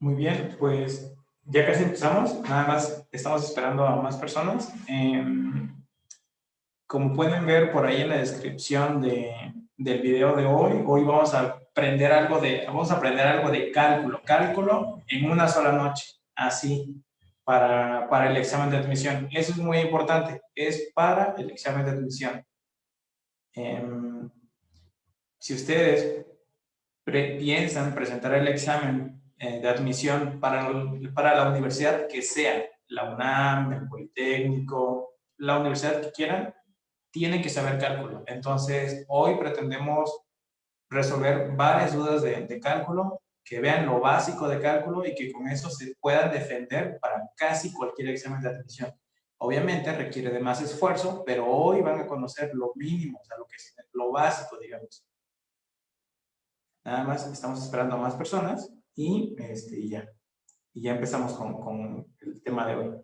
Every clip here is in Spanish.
Muy bien, pues ya casi empezamos, nada más estamos esperando a más personas. Em, como pueden ver por ahí en la descripción de, del video de hoy, hoy vamos a aprender algo de, vamos a aprender algo de cálculo, cálculo en una sola noche, así, para, para el examen de admisión. Eso es muy importante, es para el examen de admisión. Em, si ustedes piensan presentar el examen de admisión para, para la universidad que sea, la UNAM, el Politécnico, la universidad que quieran, tienen que saber cálculo. Entonces, hoy pretendemos resolver varias dudas de, de, cálculo, que vean lo básico de cálculo y que con eso se puedan defender para casi cualquier examen de admisión. Obviamente requiere de más esfuerzo, pero hoy van a conocer lo mínimo, lo, que es, lo básico, digamos. Nada más, estamos esperando a más personas y, este, ya. Y ya empezamos con, con el tema de hoy.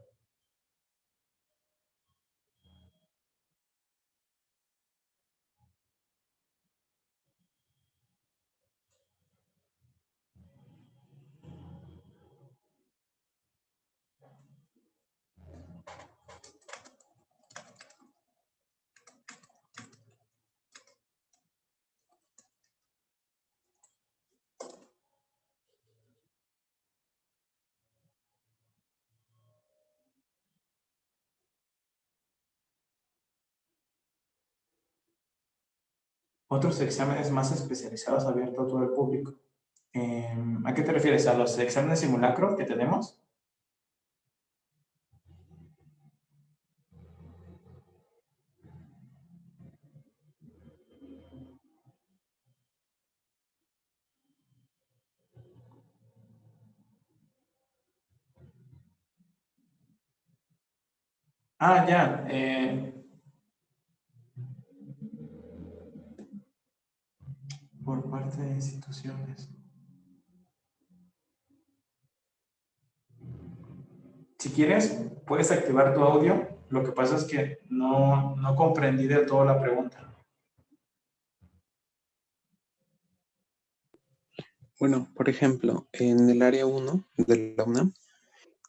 Otros exámenes más especializados abiertos a todo el público. Em, ¿A qué te refieres? ¿A los exámenes simulacro que tenemos? Ah, ya. Eh, por parte de instituciones. Si quieres, puedes activar tu audio. Lo que pasa es que no, no comprendí de todo la pregunta. Bueno, por ejemplo, en el área 1 de la UNAM,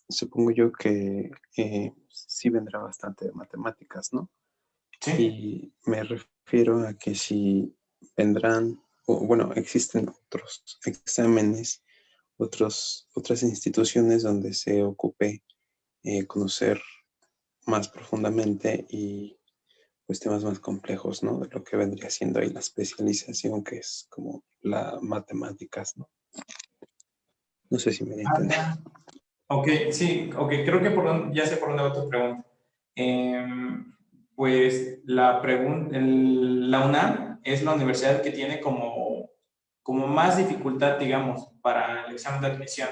supongo yo que eh, sí vendrá bastante de matemáticas, ¿no? Sí. Y me refiero a que si vendrán bueno, existen otros exámenes, otros, otras instituciones donde se ocupe eh, conocer más profundamente y pues temas más complejos, ¿no? De lo que vendría siendo ahí la especialización, que es como la matemáticas, ¿no? No sé si me entiendes. Ok, sí, ok, creo que por, ya sé por dónde va tu pregunta. Em, pues la, pregunta, la UNAM es la universidad que tiene como, como más dificultad, digamos, para el examen de admisión.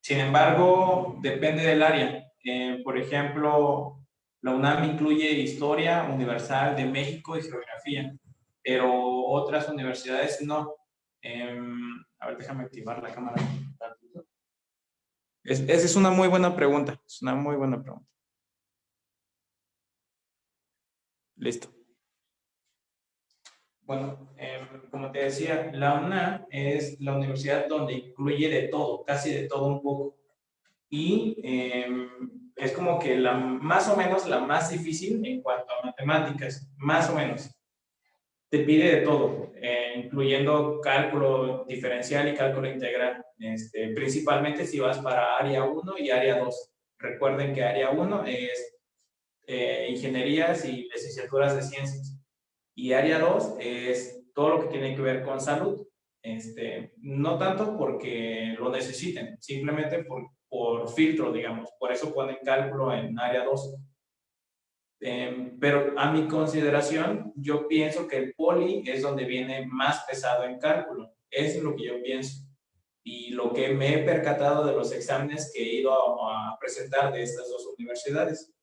Sin embargo, depende del área. Eh, por ejemplo, la UNAM incluye Historia Universal de México y Geografía, pero otras universidades no. Em, a ver, déjame activar la cámara. esa es una muy buena pregunta, es una muy buena pregunta. Listo. Bueno, em, como te decía, la UNAM es la universidad donde incluye de todo, casi de todo un poco. Y em, es como que la más o menos la más difícil en cuanto a matemáticas, más o menos. Te pide de todo, eh, incluyendo cálculo diferencial y cálculo integral, este, principalmente si vas para área 1 y área 2. Recuerden que área 1 es eh, ingenierías y licenciaturas de ciencias y área 2 es todo lo que tiene que ver con salud. Este, no tanto porque lo necesiten, simplemente por, por filtro, digamos. Por eso ponen cálculo en área 2. Em, pero a mi consideración, yo pienso que el poli es donde viene más pesado en cálculo. Es lo que yo pienso. Y lo que me he percatado de los exámenes que he ido a presentar de estas dos universidades.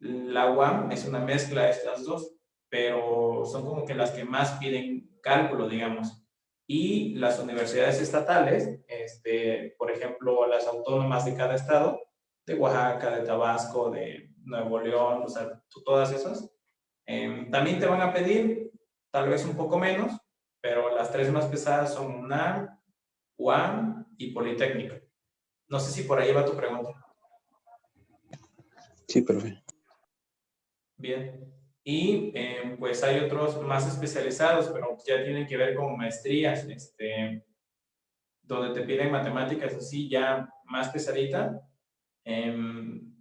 La UAM es una mezcla de estas dos. pero son como que las que más piden cálculo, digamos. Y las universidades estatales, este, por ejemplo, las autónomas de cada estado, de Oaxaca, de Tabasco, de Nuevo León, o sea, todas esas, em, también te van a pedir tal vez un poco menos, pero las tres más pesadas son UNAM, UAM y Politécnico. No sé si por ahí va tu pregunta. Sí, profe. Bien. Y em, pues hay otros más especializados, pero ya tienen que ver con maestrías, este, donde te piden matemáticas así ya más pesadita. Em,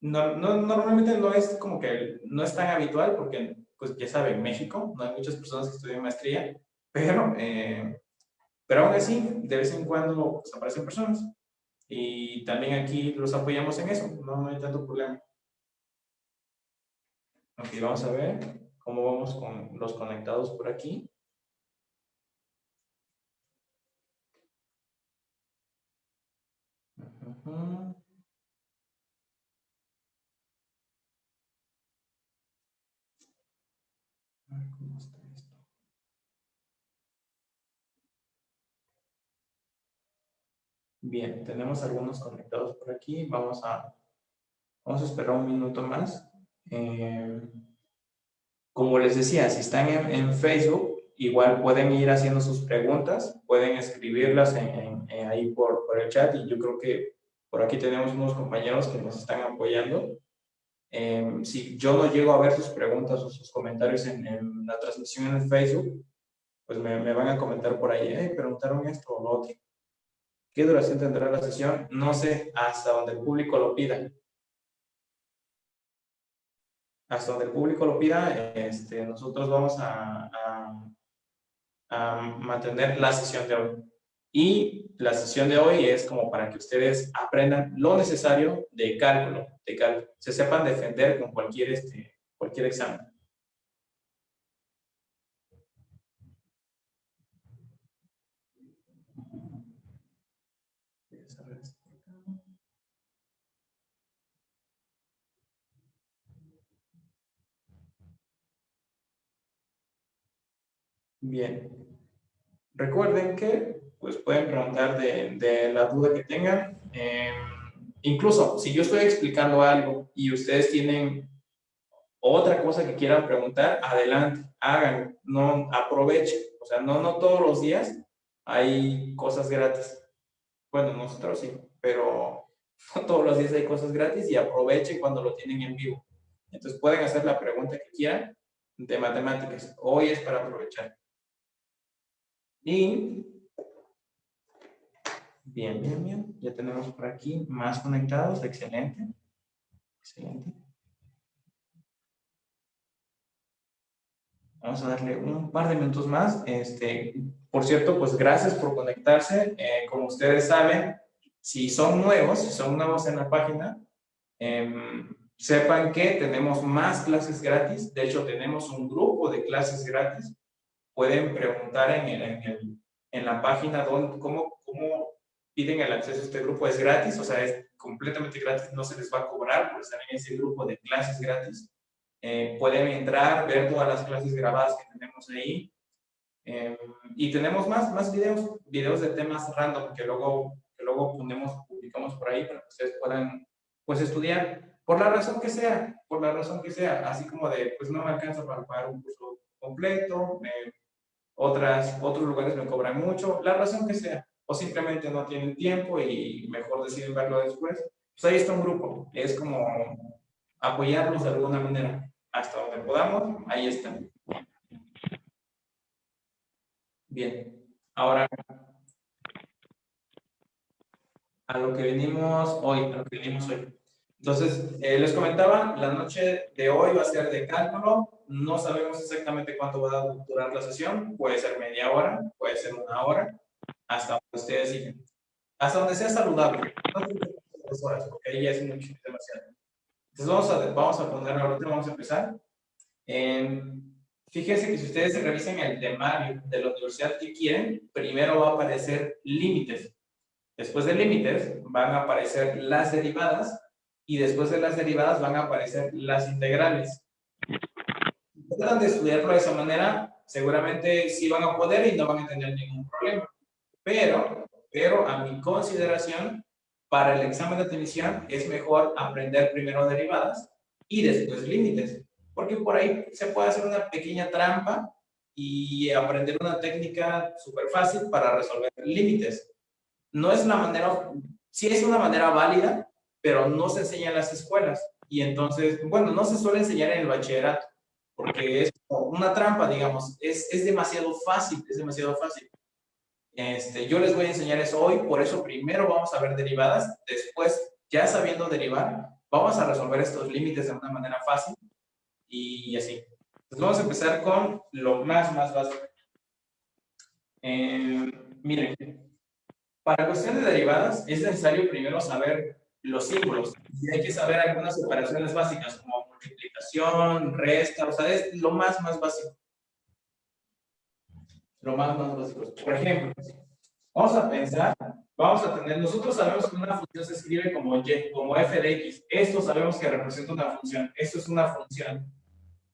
no, no, normalmente no es como que no es tan habitual porque, pues ya saben, en México no hay muchas personas que estudian maestría, pero, eh, pero aún así, de vez en cuando pues, aparecen personas. Y también aquí los apoyamos en eso, no hay tanto problema. Ok, vamos a ver cómo vamos con los conectados por aquí. Bien, tenemos algunos conectados por aquí. Vamos a, vamos a esperar un minuto más. Eh, como les decía, si están en, Facebook, igual pueden ir haciendo sus preguntas, pueden escribirlas en, ahí por, por, el chat y yo creo que por aquí tenemos unos compañeros que nos están apoyando. Eh, si yo no llego a ver sus preguntas o sus comentarios en, la transmisión en Facebook, pues me, me, van a comentar por ahí, preguntaron esto o lo otro. ¿Qué duración tendrá la sesión? No sé, hasta donde el público lo pida hasta donde el público lo pida, este, nosotros vamos a, mantener la sesión de hoy. Y la sesión de hoy es como para que ustedes aprendan lo necesario de cálculo, de cálculo. Se sepan defender con cualquier, este, cualquier examen. Bien. Recuerden que pues pueden preguntar de, la duda que tengan. Em, incluso si yo estoy explicando algo y ustedes tienen otra cosa que quieran preguntar, adelante, hagan, no aprovechen. O sea, no, no todos los días hay cosas gratis. Bueno, nosotros sí, pero no todos los días hay cosas gratis y aprovechen cuando lo tienen en vivo. Entonces pueden hacer la pregunta que quieran de matemáticas. Hoy es para aprovechar. Y bien, bien, bien. Ya tenemos por aquí más conectados. Excelente. Excelente. Vamos a darle un par de minutos más. Este, por cierto, pues gracias por conectarse. Eh, como ustedes saben, si son nuevos, si son nuevos en la página, em, sepan que tenemos más clases gratis. De hecho, tenemos un grupo de clases gratis pueden preguntar en, en, la página dónde, cómo, cómo piden el acceso a este grupo. Es gratis, o sea, es completamente gratis, no se les va a cobrar por estar en ese grupo de clases gratis. Eh, pueden entrar, ver todas las clases grabadas que tenemos ahí. Eh, y tenemos más, más videos, videos de temas random que luego, que luego ponemos, publicamos por ahí para que ustedes puedan pues, estudiar por la razón que sea, por la razón que sea, así como de, pues no me alcanza para pagar un curso completo, otras, otros lugares me cobran mucho, la razón que sea, o simplemente no tienen tiempo y mejor deciden verlo después, pues ahí está un grupo, es como apoyarnos de alguna manera, hasta donde podamos, ahí está. Bien, ahora a lo que venimos hoy, a lo que venimos hoy. Entonces, eh, les comentaba, la noche de hoy va a ser de cálculo, no sabemos exactamente cuánto va a durar la sesión, puede ser media hora, puede ser una hora, hasta donde ustedes digan. Hasta donde sea saludable, no dos horas, porque ahí ya es mucho, demasiado. Entonces vamos a, vamos a poner, ahorita vamos a empezar. fíjense que si ustedes revisen el temario de la universidad que quieren, primero va a aparecer límites. Después de límites van a aparecer las derivadas y después de las derivadas van a aparecer las integrales tratan de estudiarlo de esa manera, seguramente sí van a poder y no van a tener ningún problema. Pero, pero a mi consideración, para el examen de admisión es mejor aprender primero derivadas y después límites, porque por ahí se puede hacer una pequeña trampa y aprender una técnica súper fácil para resolver límites. No es una manera, sí es una manera válida, pero no se enseña en las escuelas. Y entonces, bueno, no se suele enseñar en el bachillerato, porque es una trampa, digamos, es, es demasiado fácil, es demasiado fácil. Este, yo les voy a enseñar eso hoy, por eso primero vamos a ver derivadas, después, ya sabiendo derivar, vamos a resolver estos límites de una manera fácil y así. Entonces vamos a empezar con lo más, más básico. Eh, miren, para cuestión de derivadas es necesario primero saber los símbolos. Y hay que saber algunas operaciones básicas como multiplicación, resta, o sea, es lo más, más básico. Lo más, más básico. Por ejemplo, vamos a pensar, vamos a tener, nosotros sabemos que una función se escribe como y, como f de x. Esto sabemos que representa una función. Esto es una función.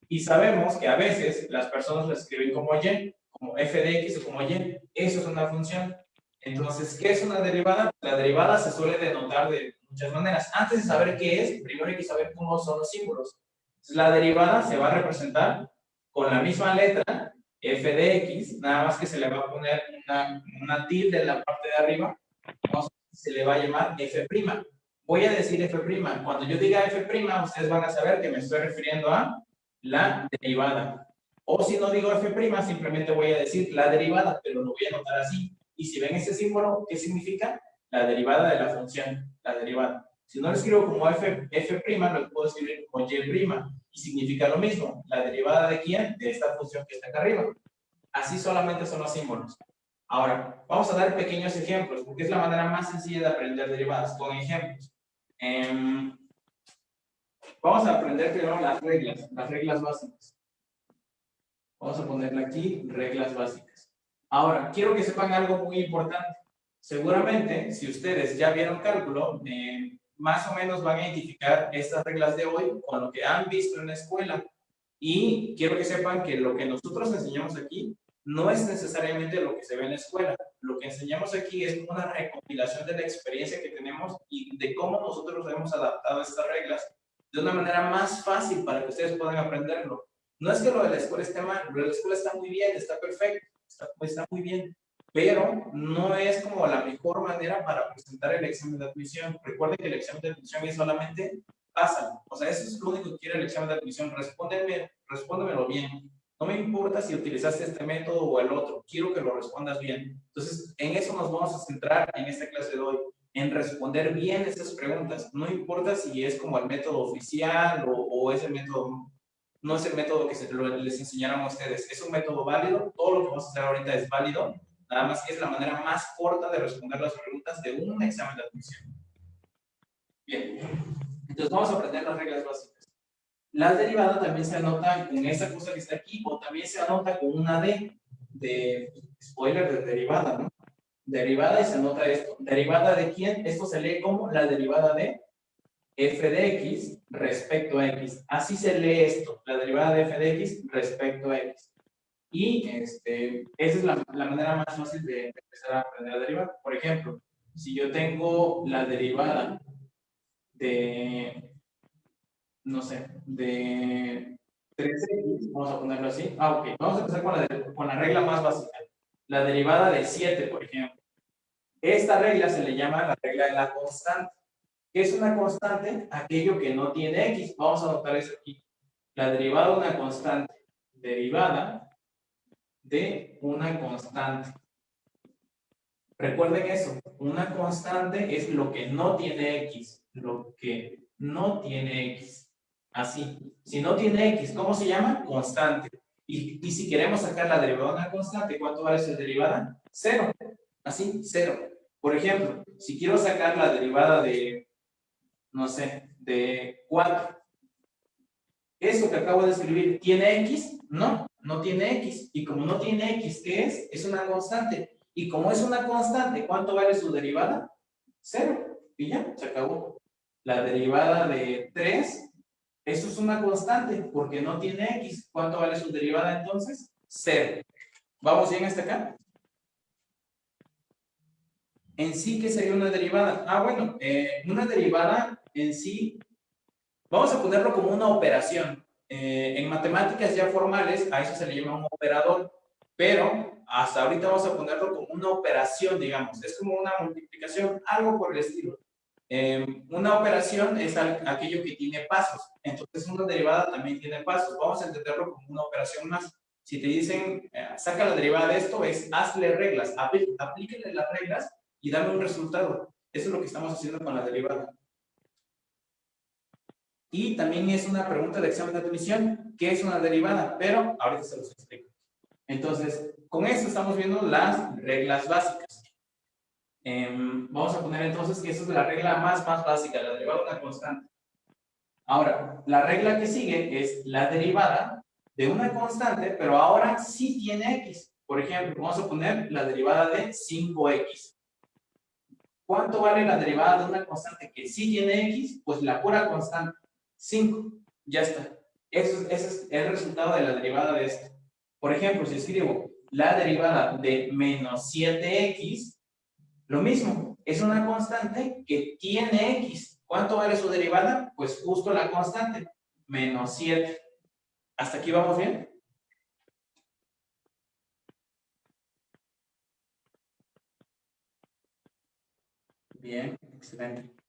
Y sabemos que a veces las personas lo escriben como y, como f de x o como y. Eso es una función. Entonces, ¿qué es una derivada? La derivada se suele denotar de muchas maneras. Antes de saber qué es, primero hay que saber cómo son los símbolos. la derivada se va a representar con la misma letra, f de x, nada más que se le va a poner una, una tilde en la parte de arriba, se le va a llamar f'. Voy a decir f'. Cuando yo diga f', ustedes van a saber que me estoy refiriendo a la derivada. O si no digo f', simplemente voy a decir la derivada, pero lo voy a anotar así. Y si ven ese símbolo, ¿qué significa? La derivada de la función, la derivada. Si no lo escribo como f', f' lo puedo escribir como y', y significa lo mismo. ¿La derivada de quién? De esta función que está acá arriba. Así solamente son los símbolos. Ahora, vamos a dar pequeños ejemplos, porque es la manera más sencilla de aprender derivadas, con ejemplos. Em, vamos a aprender primero las reglas, las reglas básicas. Vamos a ponerle aquí, reglas básicas. Ahora, quiero que sepan algo muy importante. Seguramente, si ustedes ya vieron cálculo, eh, más o menos van a identificar estas reglas de hoy con lo que han visto en la escuela. Y quiero que sepan que lo que nosotros enseñamos aquí no es necesariamente lo que se ve en la escuela. Lo que enseñamos aquí es una recopilación de la experiencia que tenemos y de cómo nosotros hemos adaptado estas reglas de una manera más fácil para que ustedes puedan aprenderlo. No es que lo de la escuela esté mal, lo de la escuela está muy bien, está perfecto, está, muy bien, pero no es como la mejor manera para presentar el examen de admisión. Recuerden que el examen de admisión es solamente pasa, o sea, eso es lo único que quiere el examen de admisión, respóndeme, respóndemelo bien. No me importa si utilizaste este método o el otro, quiero que lo respondas bien. Entonces, en eso nos vamos a centrar en esta clase de hoy, en responder bien estas preguntas. No importa si es como el método oficial o, o es el método no es el método que se, les enseñaron a ustedes. Es un método válido, todo lo que vamos a hacer ahorita es válido, nada más que es la manera más corta de responder las preguntas de un examen de admisión. Bien, entonces vamos a aprender las reglas básicas. La derivada también se anota con esa cosa que está aquí, o también se anota con una D, de spoiler de derivada, ¿no? Derivada y se anota esto. ¿Derivada de quién? Esto se lee como la derivada de f de x respecto a x. Así se lee esto, la derivada de f de x respecto a x. Y este, esa es la, manera más fácil de empezar a aprender a derivar. Por ejemplo, si yo tengo la derivada de, no sé, de 3x, vamos a ponerlo así. Ah, ok. Vamos a empezar con la, con la regla más básica. La derivada de 7, por ejemplo. Esta regla se le llama la regla de la constante. ¿Qué es una constante? Aquello que no tiene x. Vamos a anotar eso aquí. La derivada de una constante. Derivada de una constante. Recuerden eso. Una constante es lo que no tiene x. Lo que no tiene x. Así. Si no tiene x, ¿cómo se llama? Constante. Y, y si queremos sacar la derivada de una constante, ¿cuánto vale esa derivada? Cero. Así, cero. Por ejemplo, si quiero sacar la derivada de no sé, de 4. ¿Eso que acabo de escribir tiene X? No, no tiene X. Y como no tiene X, ¿qué es? Es una constante. Y como es una constante, ¿cuánto vale su derivada? Cero. Y ya, se acabó. La derivada de 3 Esto es una constante porque no tiene x. ¿Cuánto vale su derivada entonces? Cero. ¿Vamos bien hasta acá? En sí, ¿qué sería una derivada? Ah, bueno, eh, una derivada en sí, vamos a ponerlo como una operación. Eh, en matemáticas ya formales, a eso se le llama un operador, pero hasta ahorita vamos a ponerlo como una operación, digamos. Es como una multiplicación, algo por el estilo. Em, una operación es aquello que tiene pasos. Entonces, una derivada también tiene pasos. Vamos a entenderlo como una operación más. Si te dicen, eh, saca la derivada de esto, es hazle reglas, aplíquenle las reglas y dame un resultado. Eso es lo que estamos haciendo con la derivada. Y también es una pregunta de examen de admisión, ¿qué es una derivada? Pero ahorita se los explico. Entonces, con esto estamos viendo las reglas básicas. Em, vamos a poner entonces que esa es la regla más, más básica, la derivada de una constante. Ahora, la regla que sigue es la derivada de una constante, pero ahora sí tiene x. Por ejemplo, vamos a poner la derivada de 5x. ¿Cuánto vale la derivada de una constante que sí tiene x? Pues la pura constante, 5. Ya está. ese es el resultado de la derivada de esto. Por ejemplo, si escribo la derivada de menos 7x, lo mismo, es una constante que tiene x. ¿Cuánto vale su derivada? Pues justo la constante, menos 7. ¿Hasta aquí vamos bien? Bien, excelente.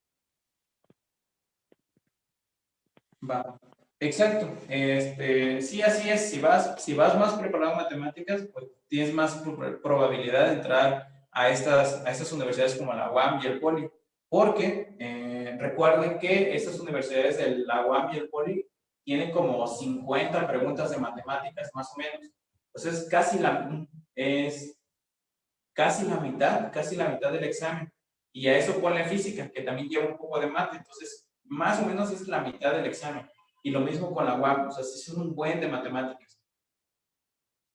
Va. Exacto. Este, sí, así es. Si vas, si vas más preparado en matemáticas, pues tienes más probabilidad de entrar a estas, a estas universidades como la UAM y el POLI. Porque eh, recuerden que estas universidades de la UAM y el POLI tienen como 50 preguntas de matemáticas, más o menos. Entonces, casi la, es casi la mitad, casi la mitad del examen. Y a eso ponle física, que también lleva un poco de mate. Entonces, más o menos es la mitad del examen. Y lo mismo con la UAP, o sea, sí son un buen de matemáticas.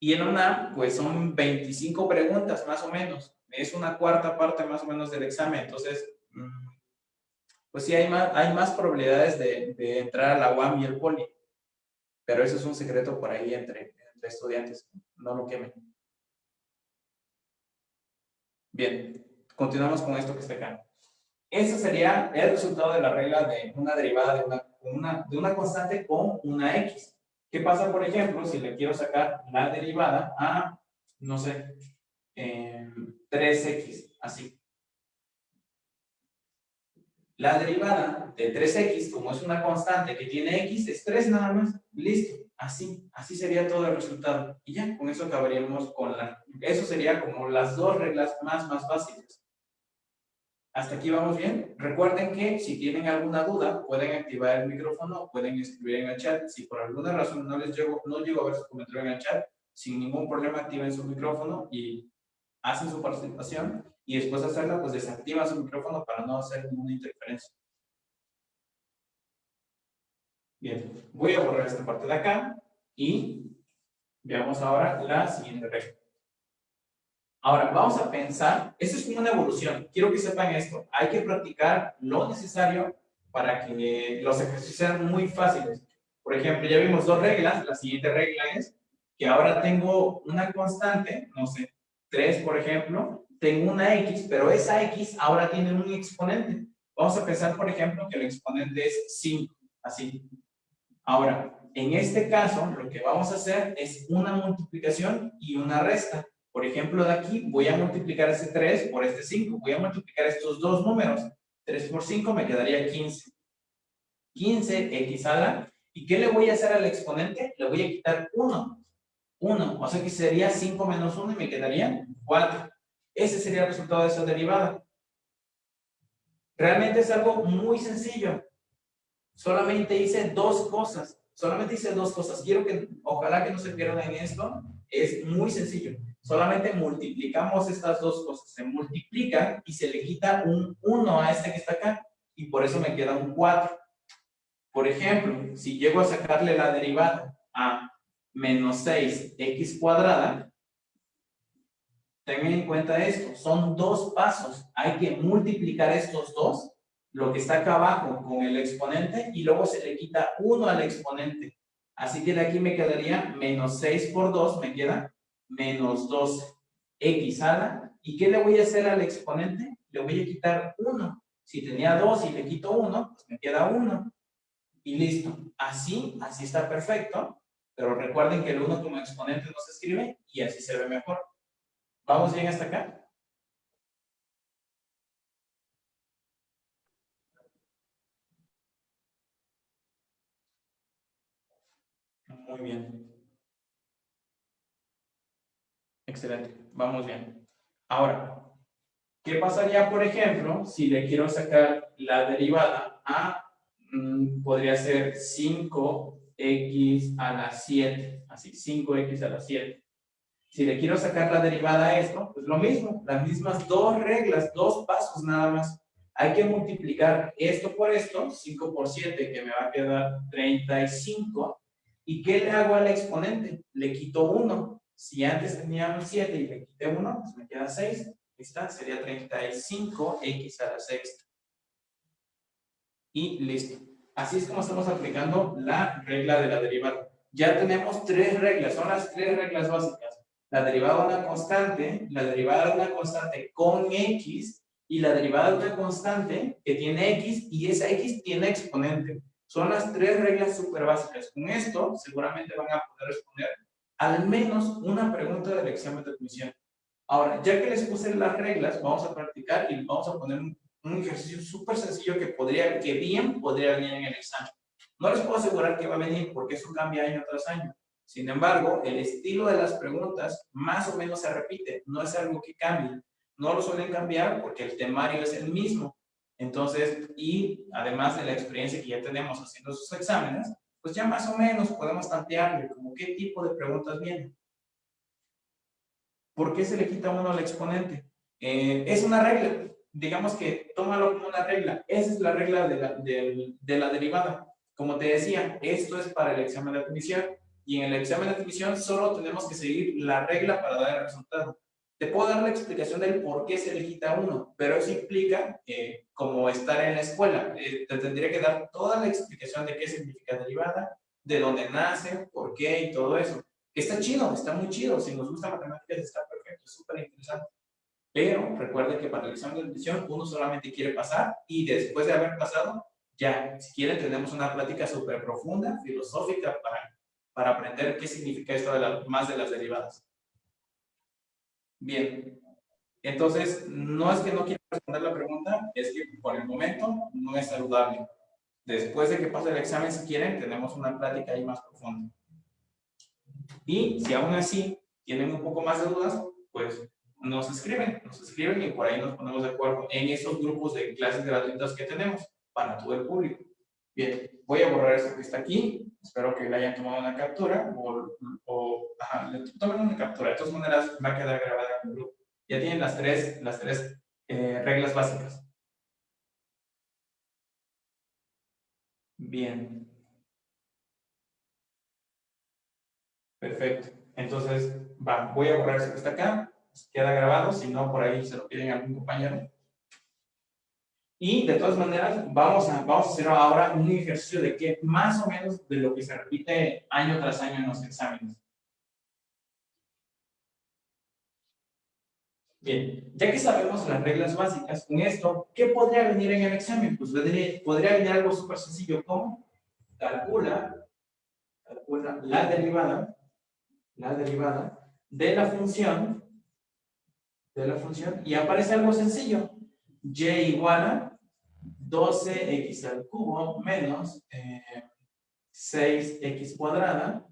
Y en una, pues son 25 preguntas más o menos. Es una cuarta parte más o menos del examen. Entonces, mm, pues sí hay más, hay más probabilidades de, entrar a la UAM y el poli. Pero eso es un secreto por ahí entre estudiantes. No lo quemen. Bien, continuamos con esto que está acá. Ese sería el resultado de la regla de una derivada de una de una constante con una x. ¿Qué pasa, por ejemplo, si le quiero sacar la derivada a, no sé, 3x, así? La derivada de 3x, como es una constante que tiene x, es 3 nada más. Listo. Así, así sería todo el resultado. Y ya, con eso acabaríamos con la... Eso sería como las dos reglas más, más básicas. ¿Hasta aquí vamos bien? Recuerden que si tienen alguna duda, pueden activar el micrófono, pueden escribir en el chat. Si por alguna razón no les llego, no llego a ver su comentario en el chat, sin ningún problema activen su micrófono y hacen su participación. Y después de hacerla, pues desactivan su micrófono para no hacer ninguna interferencia. Bien, voy a borrar esta parte de acá y veamos ahora la siguiente regla. Ahora, vamos a pensar, esto es como una evolución, quiero que sepan esto, hay que practicar lo necesario para que los ejercicios sean muy fáciles. Por ejemplo, ya vimos dos reglas, la siguiente regla es que ahora tengo una constante, no sé, 3 por ejemplo, tengo una x, pero esa x ahora tiene un exponente. Vamos a pensar, por ejemplo, que el exponente es 5, así. Ahora, en este caso, lo que vamos a hacer es una multiplicación y una resta. Por ejemplo, de aquí voy a multiplicar ese 3 por este 5. Voy a multiplicar estos dos números. 3 por 5 me quedaría 15. 15 x a la. ¿Y qué le voy a hacer al exponente? Le voy a quitar 1. 1. O sea que sería 5 menos 1 y me quedaría 4. Ese sería el resultado de esa derivada. Realmente es algo muy sencillo. Solamente hice dos cosas. Solamente hice dos cosas. Quiero que, ojalá que no se pierdan en esto. Es muy sencillo. Solamente multiplicamos estas dos cosas. Se multiplican y se le quita un 1 a este que está acá. Y por eso me queda un 4. Por ejemplo, si llego a sacarle la derivada a menos 6x cuadrada, tengan en cuenta esto. Son dos pasos. Hay que multiplicar estos dos. lo que está acá abajo con el exponente y luego se le quita 1 al exponente. Así que de aquí me quedaría menos 6 por 2, me queda menos 12. X a la, ¿y qué le voy a hacer al exponente? Le voy a quitar 1. Si tenía 2 y le quito 1, pues me queda 1. Y listo. Así, así está perfecto. Pero recuerden que el 1 como exponente no se escribe y así se ve mejor. ¿Vamos bien hasta acá? Muy bien. Excelente. Vamos bien. Ahora, ¿qué pasaría, por ejemplo, si le quiero sacar la derivada a, mm, podría ser 5x a la 7, así, 5x a la 7. Si le quiero sacar la derivada a esto, pues lo mismo, las mismas dos reglas, dos pasos nada más. Hay que multiplicar esto por esto, 5 por 7, que me va a quedar 35. ¿Y qué le hago al exponente? Le quito 1. Si antes tenía un 7 y le quité 1, pues me queda 6. está, sería 35x a la sexta. Y listo. Así es como estamos aplicando la regla de la derivada. Ya tenemos tres reglas, son las tres reglas básicas. La derivada de una constante, la derivada de una constante con x y la derivada de una constante que tiene x y esa x tiene exponente. Son las tres reglas súper básicas. Con esto seguramente van a poder responder al menos una pregunta del examen de admisión. Ahora, ya que les puse las reglas, vamos a practicar y vamos a poner un, ejercicio súper sencillo que podría, que bien podría venir en el examen. No les puedo asegurar que va a venir porque eso cambia año tras año. Sin embargo, el estilo de las preguntas más o menos se repite, no es algo que cambie. No lo suelen cambiar porque el temario es el mismo. Entonces, y además de la experiencia que ya tenemos haciendo sus exámenes, pues ya más o menos podemos tantearle como qué tipo de preguntas vienen. ¿Por qué se le quita uno al exponente? Eh, es una regla, digamos que tómalo como una regla. Esa es la regla de la, de la derivada. Como te decía, esto es para el examen de admisión y en el examen de admisión solo tenemos que seguir la regla para dar el resultado. Te puedo dar la explicación del por qué se le quita uno, pero eso implica eh, como estar en la escuela. Eh, te tendría que dar toda la explicación de qué significa derivada, de dónde nace, por qué y todo eso. Está chido, está muy chido. Si nos gusta matemáticas está perfecto, súper interesante. Pero recuerde que para el examen de admisión uno solamente quiere pasar y después de haber pasado, ya, si quieren, tenemos una plática súper profunda, filosófica para para aprender qué significa esto de más de las derivadas. Bien, entonces no es que no quiera responder la pregunta, es que por el momento no es saludable. Después de que pase el examen, si quieren, tenemos una plática ahí más profunda. Y si aún así tienen un poco más de dudas, pues nos escriben, nos escriben y por ahí nos ponemos de acuerdo en esos grupos de clases gratuitas que tenemos para todo el público. Bien, voy a borrar esto que está aquí. Espero que le hayan tomado una captura o, o ajá, le tomen una captura. De todas maneras, va a quedar grabada en el grupo. Ya tienen las tres, las tres eh, reglas básicas. Bien. Perfecto. Entonces, va, voy a borrar esto que está acá. Queda grabado, si no, por ahí se lo piden a algún compañero. Y de todas maneras, vamos a, vamos a hacer ahora un ejercicio de que más o menos de lo que se repite año tras año en los exámenes. Bien, ya que sabemos las reglas básicas con esto, ¿qué podría venir en el examen? Pues podría venir algo súper sencillo como calcula, calcula la derivada, la derivada de la función, de la función, y aparece algo sencillo, y igual a 12x al cubo menos 6x eh, cuadrada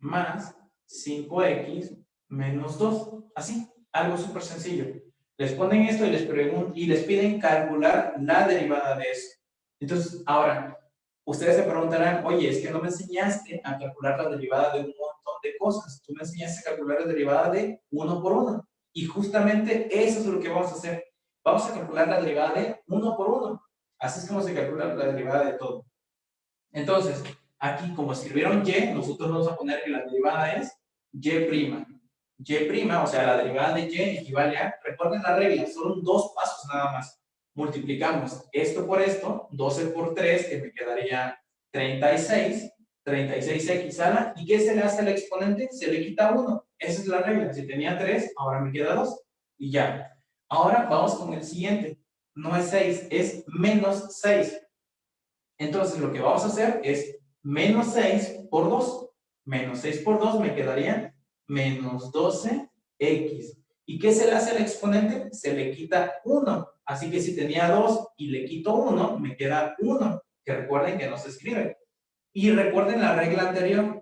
más 5x menos 2. Así, algo súper sencillo. Les ponen esto y les, y les piden calcular la derivada de eso. Entonces, ahora, ustedes se preguntarán, oye, es que no me enseñaste a calcular la derivada de un montón de cosas. Tú me enseñaste a calcular la derivada de uno por uno. Y justamente eso es lo que vamos a hacer. Vamos a calcular la derivada de uno por uno. Así es como se calcula la derivada de todo. Entonces, aquí como escribieron y, nosotros vamos a poner que la derivada es y'. y', o sea, la derivada de y equivale a, recuerden la regla, son dos pasos nada más. multiplicamos esto por esto, 12 por 3, que me quedaría 36, 36x a la, ¿y qué se le hace al exponente? Se le quita 1, esa es la regla, si tenía 3, ahora me queda 2, y ya. Ahora vamos con el siguiente, no es 6, es menos 6. Entonces lo que vamos a hacer es menos 6 por 2, menos 6 por 2 me quedaría menos 12x. ¿Y qué se le hace al exponente? Se le quita 1. Así que si tenía 2 y le quito 1, me queda 1. Que recuerden que no se escribe. Y recuerden la regla anterior.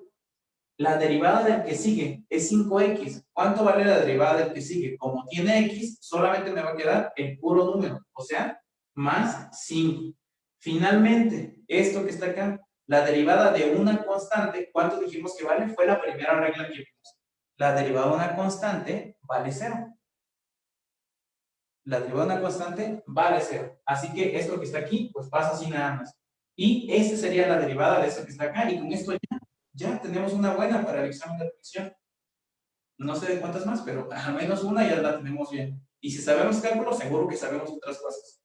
La derivada del que sigue es 5x. ¿Cuánto vale la derivada del que sigue? Como tiene x, solamente me va a quedar el puro número. O sea, más 5. Finalmente, esto que está acá, la derivada de una constante, ¿cuánto dijimos que vale? Fue la primera regla que. La derivada de una constante vale 0. La derivada de una constante vale 0. Así que esto que está aquí, pues pasa así nada más. Y esa sería la derivada de eso que está acá. Y con esto ya, ya tenemos una buena para el examen de admisión. No sé de cuántas más, pero al menos una ya la tenemos bien. Y si sabemos cálculo, seguro que sabemos otras cosas.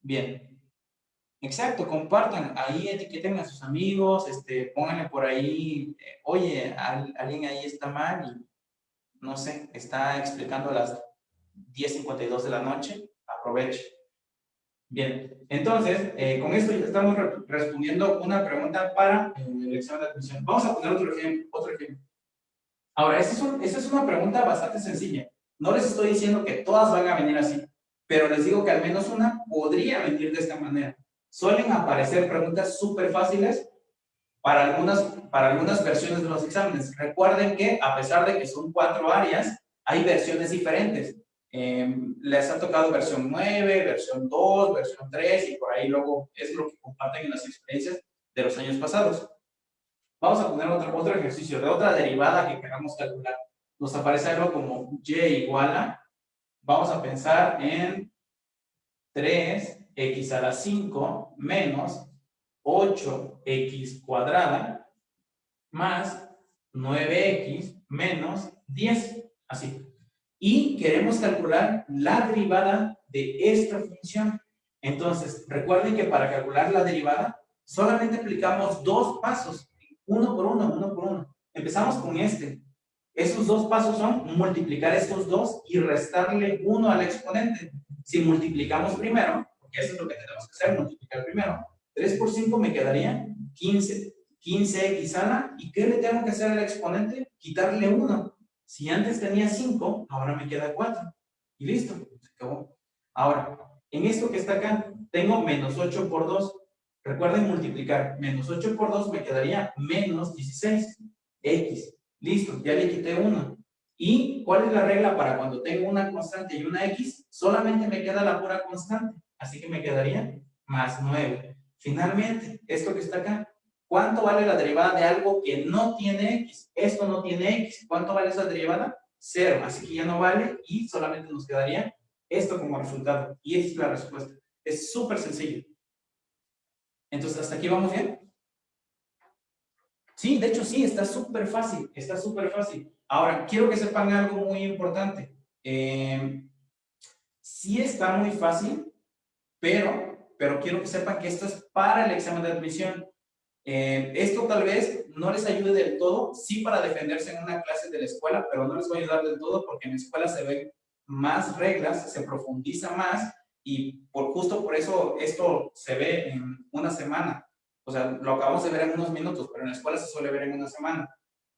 Bien. Exacto, compartan, ahí etiqueten a sus amigos, este, pónganle por ahí, eh, oye, alguien ahí está mal y, no sé, está explicando a las 10.52 de la noche, aproveche. Bien, entonces, eh, con esto ya estamos respondiendo una pregunta para eh, el examen de admisión. Vamos a poner otro ejemplo. Otro ejemplo. Ahora, esta es, es una pregunta bastante sencilla. No les estoy diciendo que todas van a venir así, pero les digo que al menos una podría venir de esta manera. Suelen aparecer preguntas súper fáciles para algunas, para algunas versiones de los exámenes. Recuerden que, a pesar de que son cuatro áreas, hay versiones diferentes. Em, les ha tocado versión 9, versión 2, versión 3 y por ahí luego es lo que comparten en las experiencias de los años pasados. Vamos a poner otro, otro ejercicio de otra derivada que queramos calcular. Nos aparece algo como y igual a, vamos a pensar en 3x a la 5 menos 8x cuadrada más 9x menos 10. Así y queremos calcular la derivada de esta función. Entonces, recuerden que para calcular la derivada solamente aplicamos dos pasos, uno por uno, uno por uno. Empezamos con este. Esos dos pasos son multiplicar estos dos y restarle uno al exponente. Si multiplicamos primero, porque eso es lo que tenemos que hacer, multiplicar primero, 3 por 5 me quedaría 15. 15x a ¿y qué le tengo que hacer al exponente? Quitarle 1. Si antes tenía 5, ahora me queda 4. Y listo, se acabó. Ahora, en esto que está acá, tengo menos 8 por 2. Recuerden multiplicar. Menos 8 por 2 me quedaría menos 16. X. Listo, ya le quité 1. ¿Y cuál es la regla para cuando tengo una constante y una X? Solamente me queda la pura constante. Así que me quedaría más 9. Finalmente, esto que está acá, ¿Cuánto vale la derivada de algo que no tiene x? Esto no tiene x. ¿Cuánto vale esa derivada? Cero. Así que ya no vale y solamente nos quedaría esto como resultado. Y esa es la respuesta. Es súper sencillo. Entonces, ¿hasta aquí vamos bien? Sí, de hecho sí, está súper fácil. Está súper fácil. Ahora, quiero que sepan algo muy importante. Eh, sí está muy fácil, pero, pero quiero que sepan que esto es para el examen de admisión. Eh, esto tal vez no les ayude del todo, sí para defenderse en una clase de la escuela, pero no les va a ayudar del todo porque en la escuela se ven más reglas, se profundiza más y por justo por eso esto se ve en una semana. O sea, lo acabamos de ver en unos minutos, pero en la escuela se suele ver en una semana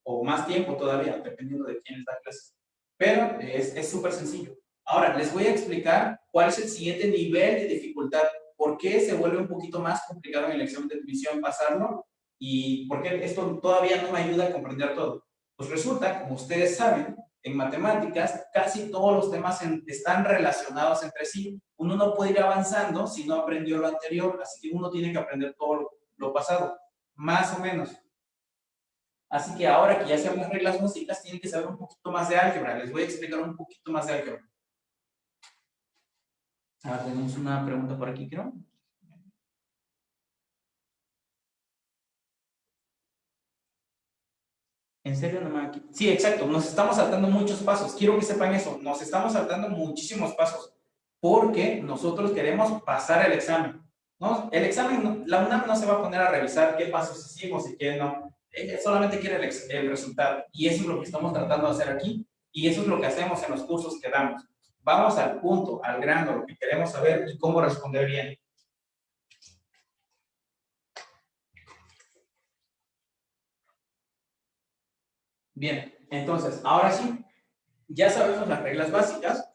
o más tiempo todavía, dependiendo de quién da clase. Pero es súper sencillo. Ahora, les voy a explicar cuál es el siguiente nivel de dificultad ¿Por qué se vuelve un poquito más complicado en el examen de admisión pasarlo? ¿Y por qué esto todavía no me ayuda a comprender todo? Pues resulta, como ustedes saben, en matemáticas casi todos los temas están relacionados entre sí. Uno no puede ir avanzando si no aprendió lo anterior, así que uno tiene que aprender todo lo, pasado, más o menos. Así que ahora que ya sabemos las reglas músicas, tienen que saber un poquito más de álgebra. Les voy a explicar un poquito más de álgebra. Ahora tenemos una pregunta por aquí, creo. ¿En serio no me Sí, exacto. Nos estamos saltando muchos pasos. Quiero que sepan eso. Nos estamos saltando muchísimos pasos. porque nosotros queremos pasar el examen. ¿no? El examen, la UNAM no se va a poner a revisar qué pasos hicimos y qué no. Ella solamente quiere el, el resultado. Y eso es lo que estamos tratando de hacer aquí. Y eso es lo que hacemos en los cursos que damos. Vamos al punto, al grano, lo que queremos saber y cómo responder bien. Bien, entonces, ahora sí, ya sabemos las reglas básicas.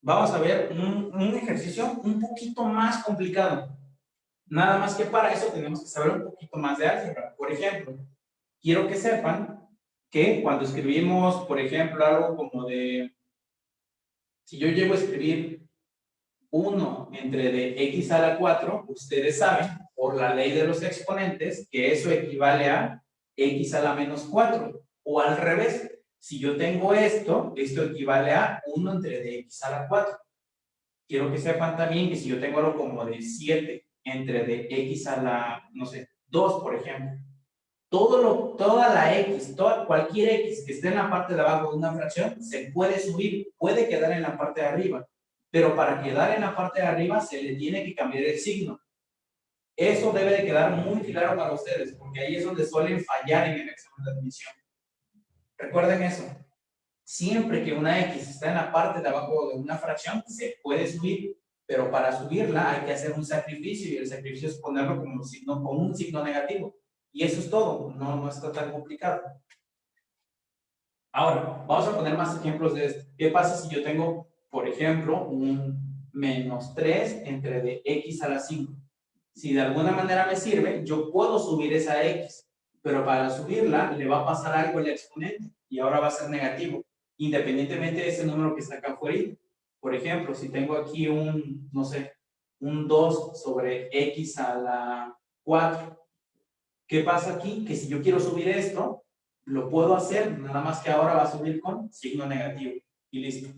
Vamos a ver un, un, ejercicio un poquito más complicado. Nada más que para eso tenemos que saber un poquito más de álgebra. Por ejemplo, quiero que sepan que cuando escribimos, por ejemplo, algo como de si yo llego a escribir 1 entre de x a la 4, ustedes saben, por la ley de los exponentes, que eso equivale a x a la menos 4. O al revés, si yo tengo esto, esto equivale a 1 entre de x a la 4. Quiero que sepan también que si yo tengo algo como de 7 entre de x a la, no sé, 2, por ejemplo, todo lo, toda la X, toda, cualquier X que esté en la parte de abajo de una fracción, se puede subir, puede quedar en la parte de arriba. Pero para quedar en la parte de arriba se le tiene que cambiar el signo. Eso debe de quedar muy claro para ustedes, porque ahí es donde suelen fallar en el examen de admisión. Recuerden eso. Siempre que una X está en la parte de abajo de una fracción, se puede subir, pero para subirla hay que hacer un sacrificio y el sacrificio es ponerlo como signo, como un signo negativo. Y eso es todo, no, no está tan complicado. Ahora, vamos a poner más ejemplos de esto. ¿Qué pasa si yo tengo, por ejemplo, un menos 3 entre de x a la 5? Si de alguna manera me sirve, yo puedo subir esa x, pero para subirla le va a pasar algo al exponente y ahora va a ser negativo, independientemente de ese número que está acá afuera. Por ejemplo, si tengo aquí un, no sé, un 2 sobre x a la 4, ¿Qué pasa aquí? Que si yo quiero subir esto, lo puedo hacer, nada más que ahora va a subir con signo negativo. Y listo.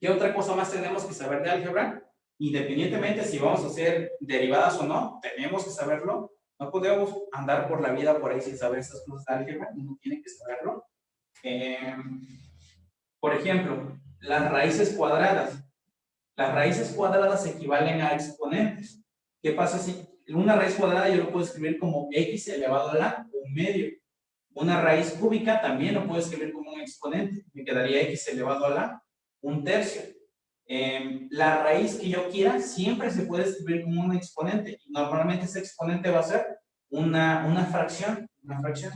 ¿Qué otra cosa más tenemos que saber de álgebra? Independientemente si vamos a hacer derivadas o no, tenemos que saberlo. No podemos andar por la vida por ahí sin saber estas cosas de álgebra, uno tiene que saberlo. Em, por ejemplo, las raíces cuadradas. Las raíces cuadradas equivalen a exponentes. ¿Qué pasa si una raíz cuadrada yo lo puedo escribir como x elevado a la un medio. Una raíz cúbica también lo puedo escribir como un exponente. Me quedaría x elevado a la un tercio. Em, la raíz que yo quiera siempre se puede escribir como un exponente. Normalmente ese exponente va a ser una, una fracción. Una fracción.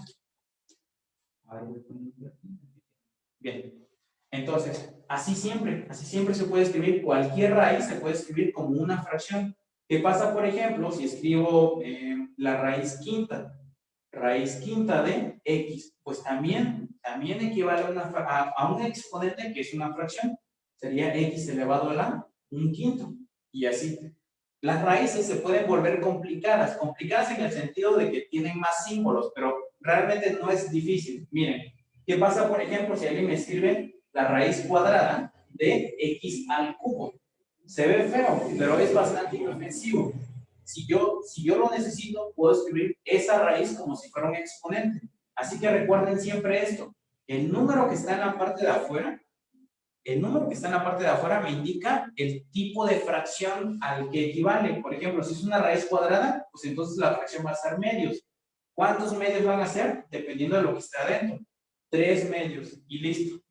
Bien. Entonces, así siempre, así siempre se puede escribir. Cualquier raíz se puede escribir como una fracción. ¿Qué pasa, por ejemplo, si escribo eh, la raíz quinta? Raíz quinta de x, pues también, también equivale a, un exponente que es una fracción. Sería x elevado a la un quinto. Y así. Las raíces se pueden volver complicadas. Complicadas en el sentido de que tienen más símbolos, pero realmente no es difícil. Miren, ¿qué pasa, por ejemplo, si alguien me escribe la raíz cuadrada de x al cubo? Se ve feo, pero es bastante inofensivo. Si yo, si yo lo necesito, puedo escribir esa raíz como si fuera un exponente. Así que recuerden siempre esto. El número que está en la parte de afuera, el número que está en la parte de afuera me indica el tipo de fracción al que equivale. Por ejemplo, si es una raíz cuadrada, pues entonces la fracción va a ser medios. ¿Cuántos medios van a ser? Dependiendo de lo que está adentro. Tres medios y listo.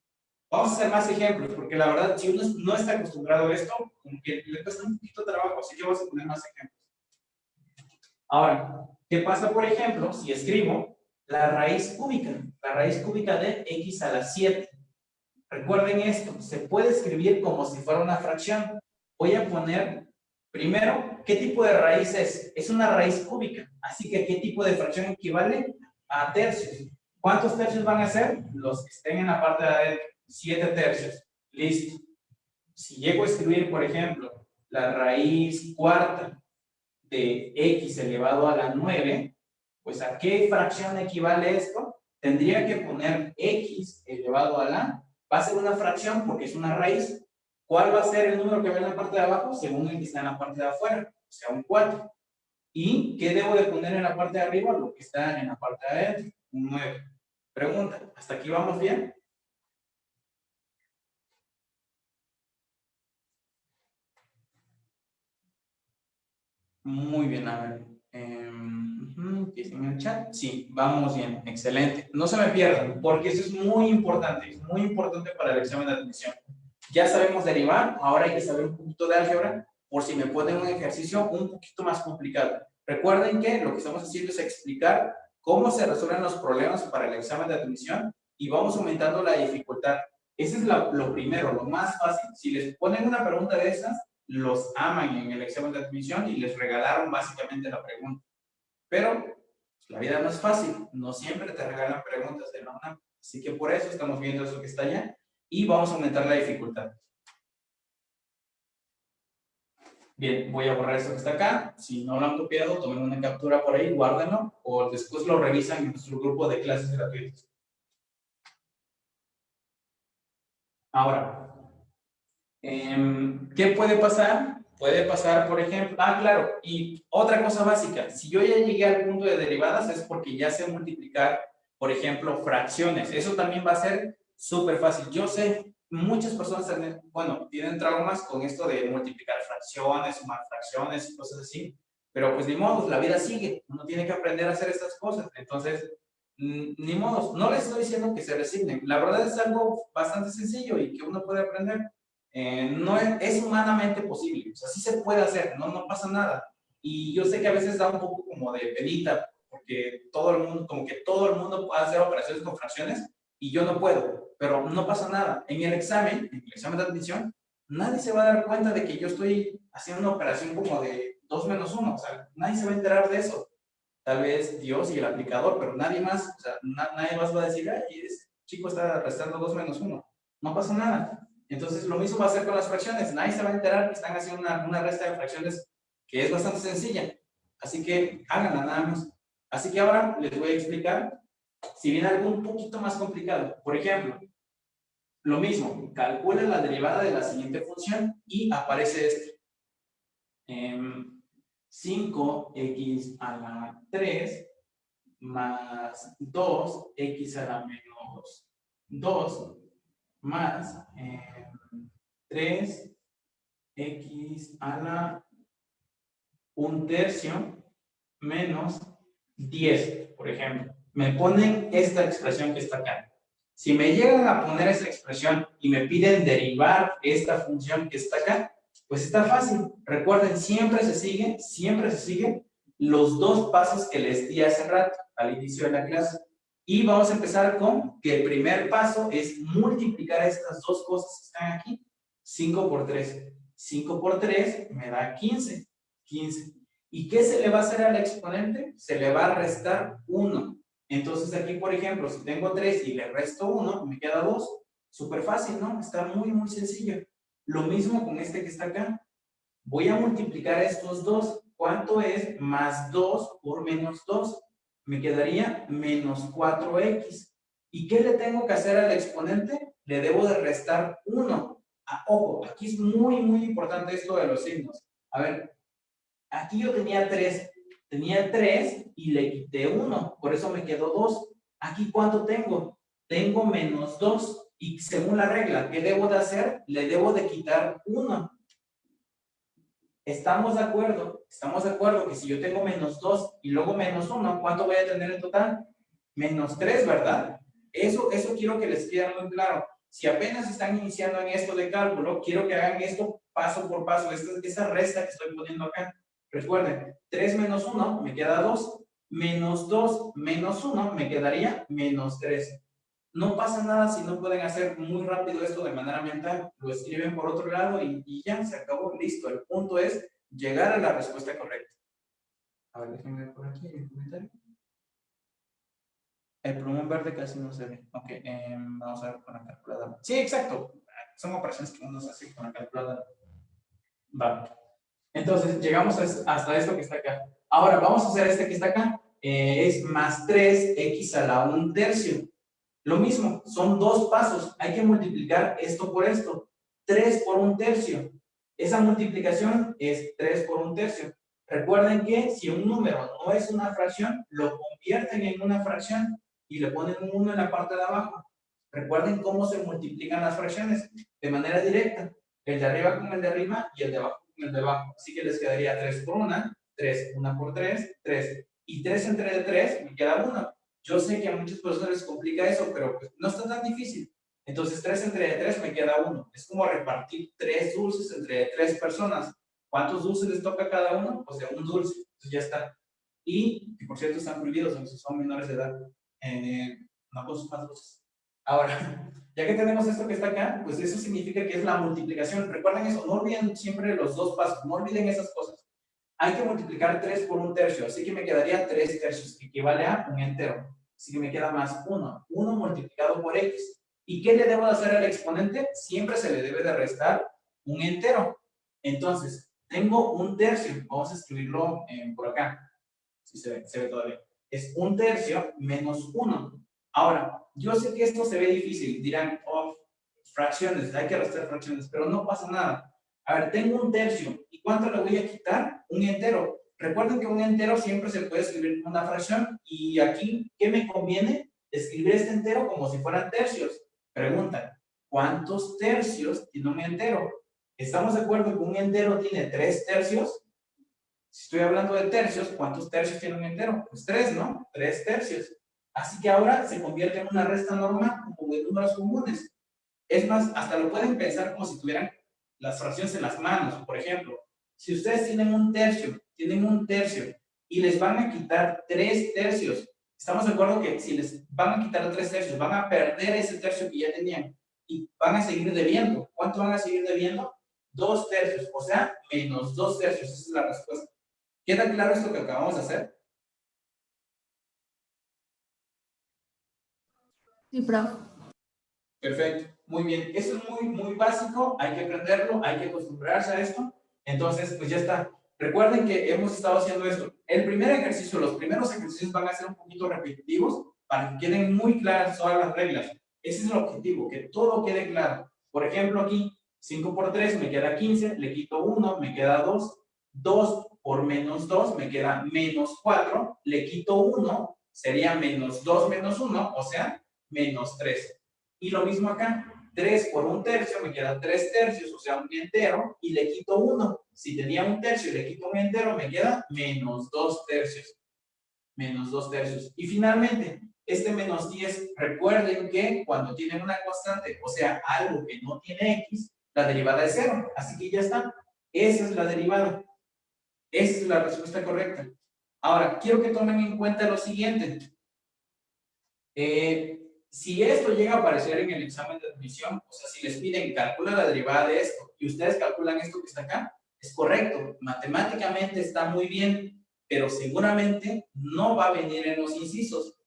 Vamos a hacer más ejemplos, porque la verdad, si uno no está acostumbrado a esto, como que le cuesta un poquito de trabajo, así que vamos a poner más ejemplos. Ahora, ¿qué pasa, por ejemplo, si escribo la raíz cúbica? La raíz cúbica de x a la 7. Recuerden esto, se puede escribir como si fuera una fracción. Voy a poner, primero, ¿qué tipo de raíz es? Es una raíz cúbica, así que ¿qué tipo de fracción equivale? A tercios. ¿Cuántos tercios van a ser? Los que estén en la parte de adentro. 7 tercios. Listo. Si llego a escribir, por ejemplo, la raíz cuarta de x elevado a la 9, pues ¿a qué fracción equivale esto? Tendría que poner x elevado a la, va a ser una fracción porque es una raíz. ¿Cuál va a ser el número que va en la parte de abajo? Según el que está en la parte de afuera, o sea, un 4. ¿Y qué debo de poner en la parte de arriba? Lo que está en la parte de adentro, un 9. Pregunta, ¿hasta aquí vamos bien? Muy bien, a ver. Eh, en el chat. Sí, vamos bien, excelente. No se me pierdan, porque eso es muy importante, es muy importante para el examen de admisión. Ya sabemos derivar, ahora hay que saber un poquito de álgebra, por si me ponen un ejercicio un poquito más complicado. Recuerden que lo que estamos haciendo es explicar cómo se resuelven los problemas para el examen de admisión y vamos aumentando la dificultad. Ese es lo primero, lo más fácil. Si les ponen una pregunta de esas, los aman en el examen de admisión y les regalaron básicamente la pregunta. Pero pues, la vida no es fácil, no siempre te regalan preguntas de la UNAM. Así que por eso estamos viendo eso que está allá y vamos a aumentar la dificultad. Bien, voy a borrar esto que está acá. Si no lo han copiado, tomen una captura por ahí, guárdenlo o después lo revisan en nuestro grupo de clases gratuitas. Ahora, em, ¿qué puede pasar? Puede pasar, por ejemplo, ah, claro, y otra cosa básica, si yo ya llegué al punto de derivadas es porque ya sé multiplicar, por ejemplo, fracciones. Eso también va a ser súper fácil. Yo sé, muchas personas, bueno, tienen traumas con esto de multiplicar fracciones, sumar fracciones y cosas así, pero pues ni modo, la vida sigue, uno tiene que aprender a hacer estas cosas. Entonces, ni modo, no les estoy diciendo que se resignen. La verdad es algo bastante sencillo y que uno puede aprender. Eh, no es, humanamente posible, o sea, sí se puede hacer, no, no pasa nada. Y yo sé que a veces da un poco como de penita, porque todo el mundo, como que todo el mundo puede hacer operaciones con fracciones y yo no puedo, pero no pasa nada. En el examen, en el examen de admisión, nadie se va a dar cuenta de que yo estoy haciendo una operación como de 2 menos 1, o sea, nadie se va a enterar de eso. Tal vez Dios y el aplicador, pero nadie más, o sea, nadie más va a decir, ay, ese chico está restando 2 menos 1. No pasa nada. Entonces, lo mismo va a ser con las fracciones. Nadie se va a enterar que están haciendo una, una resta de fracciones que es bastante sencilla. Así que háganla nada más. Así que ahora les voy a explicar si viene algo un poquito más complicado. Por ejemplo, lo mismo, calcula la derivada de la siguiente función y aparece esto. 5x a la 3 más 2x a la menos 2 más 3x eh, a la un tercio menos 10, por ejemplo. Me ponen esta expresión que está acá. Si me llegan a poner esta expresión y me piden derivar esta función que está acá, pues está fácil. Recuerden, siempre se sigue, siempre se sigue los dos pasos que les di hace rato, al inicio de la clase. Y vamos a empezar con que el primer paso es multiplicar estas dos cosas que están aquí. 5 por 3. 5 por 3 me da 15. 15. ¿Y qué se le va a hacer al exponente? Se le va a restar 1. Entonces aquí, por ejemplo, si tengo 3 y le resto 1, me queda 2. Súper fácil, ¿no? Está muy, muy sencillo. Lo mismo con este que está acá. Voy a multiplicar estos dos. ¿Cuánto es más 2 por menos 2? Me quedaría menos 4x. ¿Y qué le tengo que hacer al exponente? Le debo de restar 1. Ah, ojo, aquí es muy, muy importante esto de los signos. A ver, aquí yo tenía 3. Tenía 3 y le quité 1. Por eso me quedó 2. Aquí, ¿cuánto tengo? Tengo menos 2. Y según la regla, ¿qué debo de hacer? Le debo de quitar 1. Estamos de acuerdo, estamos de acuerdo que si yo tengo menos 2 y luego menos 1, ¿cuánto voy a tener en total? Menos 3, ¿verdad? Eso, eso quiero que les quede muy claro. Si apenas están iniciando en esto de cálculo, quiero que hagan esto paso por paso, esta, esa resta que estoy poniendo acá. Recuerden, 3 menos 1 me queda 2, menos 2 menos 1 me quedaría menos 3. No pasa nada si no pueden hacer muy rápido esto de manera mental. Lo escriben por otro lado y, ya, se acabó, listo. El punto es llegar a la respuesta correcta. A ver, déjenme ver por aquí el comentario. El plumón verde casi no se ve. Ok, em, vamos a ver con la calculadora. Sí, exacto. Son operaciones que uno hace con la calculadora. Va. Entonces, llegamos hasta esto que está acá. Ahora, vamos a hacer este que está acá. Eh, es más 3x a la 1 tercio. Lo mismo, son dos pasos. Hay que multiplicar esto por esto. 3 por un tercio. Esa multiplicación es 3 por un tercio. Recuerden que si un número no es una fracción, lo convierten en una fracción y le ponen un 1 en la parte de abajo. Recuerden cómo se multiplican las fracciones de manera directa. El de arriba con el de arriba y el de abajo con el de abajo. Así que les quedaría 3 por 1, 3. 1 por 3, 3. Y 3 entre 3 me queda 1. Yo sé que a muchos profesores les complica eso, pero pues no está tan difícil. Entonces 3 entre 3 me queda 1. Es como repartir 3 dulces entre 3 personas. ¿Cuántos dulces les toca cada uno? Pues de un dulce. Entonces ya está. Y, que por cierto están prohibidos, si son menores de edad. Eh, no consumas dulces. Ahora, ya que tenemos esto que está acá, pues eso significa que es la multiplicación. Recuerden eso, no olviden siempre los dos pasos, no olviden esas cosas. Hay que multiplicar 3 por un tercio, así que me quedaría 3 tercios, que equivale a un entero. Así que me queda más 1. 1 multiplicado por x. ¿Y qué le debo hacer al exponente? Siempre se le debe de restar un entero. Entonces, tengo un tercio. Vamos a escribirlo por acá. Si se ve, se ve todavía. Es un tercio menos 1. Ahora, yo sé que esto se ve difícil. Dirán, oh, fracciones, hay que restar fracciones, pero no pasa nada. A ver, tengo un tercio. ¿Y cuánto le voy a quitar? Un entero. Recuerden que un entero siempre se puede escribir como una fracción. Y aquí, ¿qué me conviene? Escribir este entero como si fueran tercios. Pregunta, ¿cuántos tercios tiene un entero? ¿Estamos de acuerdo que un entero tiene tres tercios? Si estoy hablando de tercios, ¿cuántos tercios tiene un entero? Pues tres, ¿no? Tres tercios. Así que ahora se convierte en una resta normal como de números comunes. Es más, hasta lo pueden pensar como si tuvieran las fracciones en las manos. Por ejemplo, si ustedes tienen un tercio, tienen un tercio y les van a quitar tres tercios, estamos de acuerdo que si les van a quitar tres tercios, van a perder ese tercio que ya tenían y van a seguir debiendo. ¿Cuánto van a seguir debiendo? Dos tercios, o sea, menos dos tercios. Esa es la respuesta. ¿Queda claro esto que acabamos de hacer? Sí, profe. Perfecto, muy bien. Eso es muy, muy básico, hay que aprenderlo, hay que acostumbrarse a esto. Entonces, pues ya está. Recuerden que hemos estado haciendo esto. El primer ejercicio, los primeros ejercicios van a ser un poquito repetitivos para que queden muy claras todas las reglas. Ese es el objetivo, que todo quede claro. Por ejemplo, aquí, 5 por 3 me queda 15, le quito 1, me queda 2. 2 por menos 2 me queda menos 4, le quito 1, sería menos 2 menos 1, o sea, menos 3. Y lo mismo acá, 3 por un tercio me queda 3 tercios, o sea, un entero, y le quito 1. Si tenía un tercio y le quito un entero, me queda menos 2 tercios. Menos 2 tercios. Y finalmente, este menos 10, recuerden que cuando tienen una constante, o sea, algo que no tiene x, la derivada es 0. Así que ya está. Esa es la derivada. Esa es la respuesta correcta. Ahora, quiero que tomen en cuenta lo siguiente. Eh, si esto llega a aparecer en el examen de admisión, o sea, si les piden calcula la derivada de esto y ustedes calculan esto que está acá, es correcto, matemáticamente está muy bien, pero seguramente no va a venir en los incisos.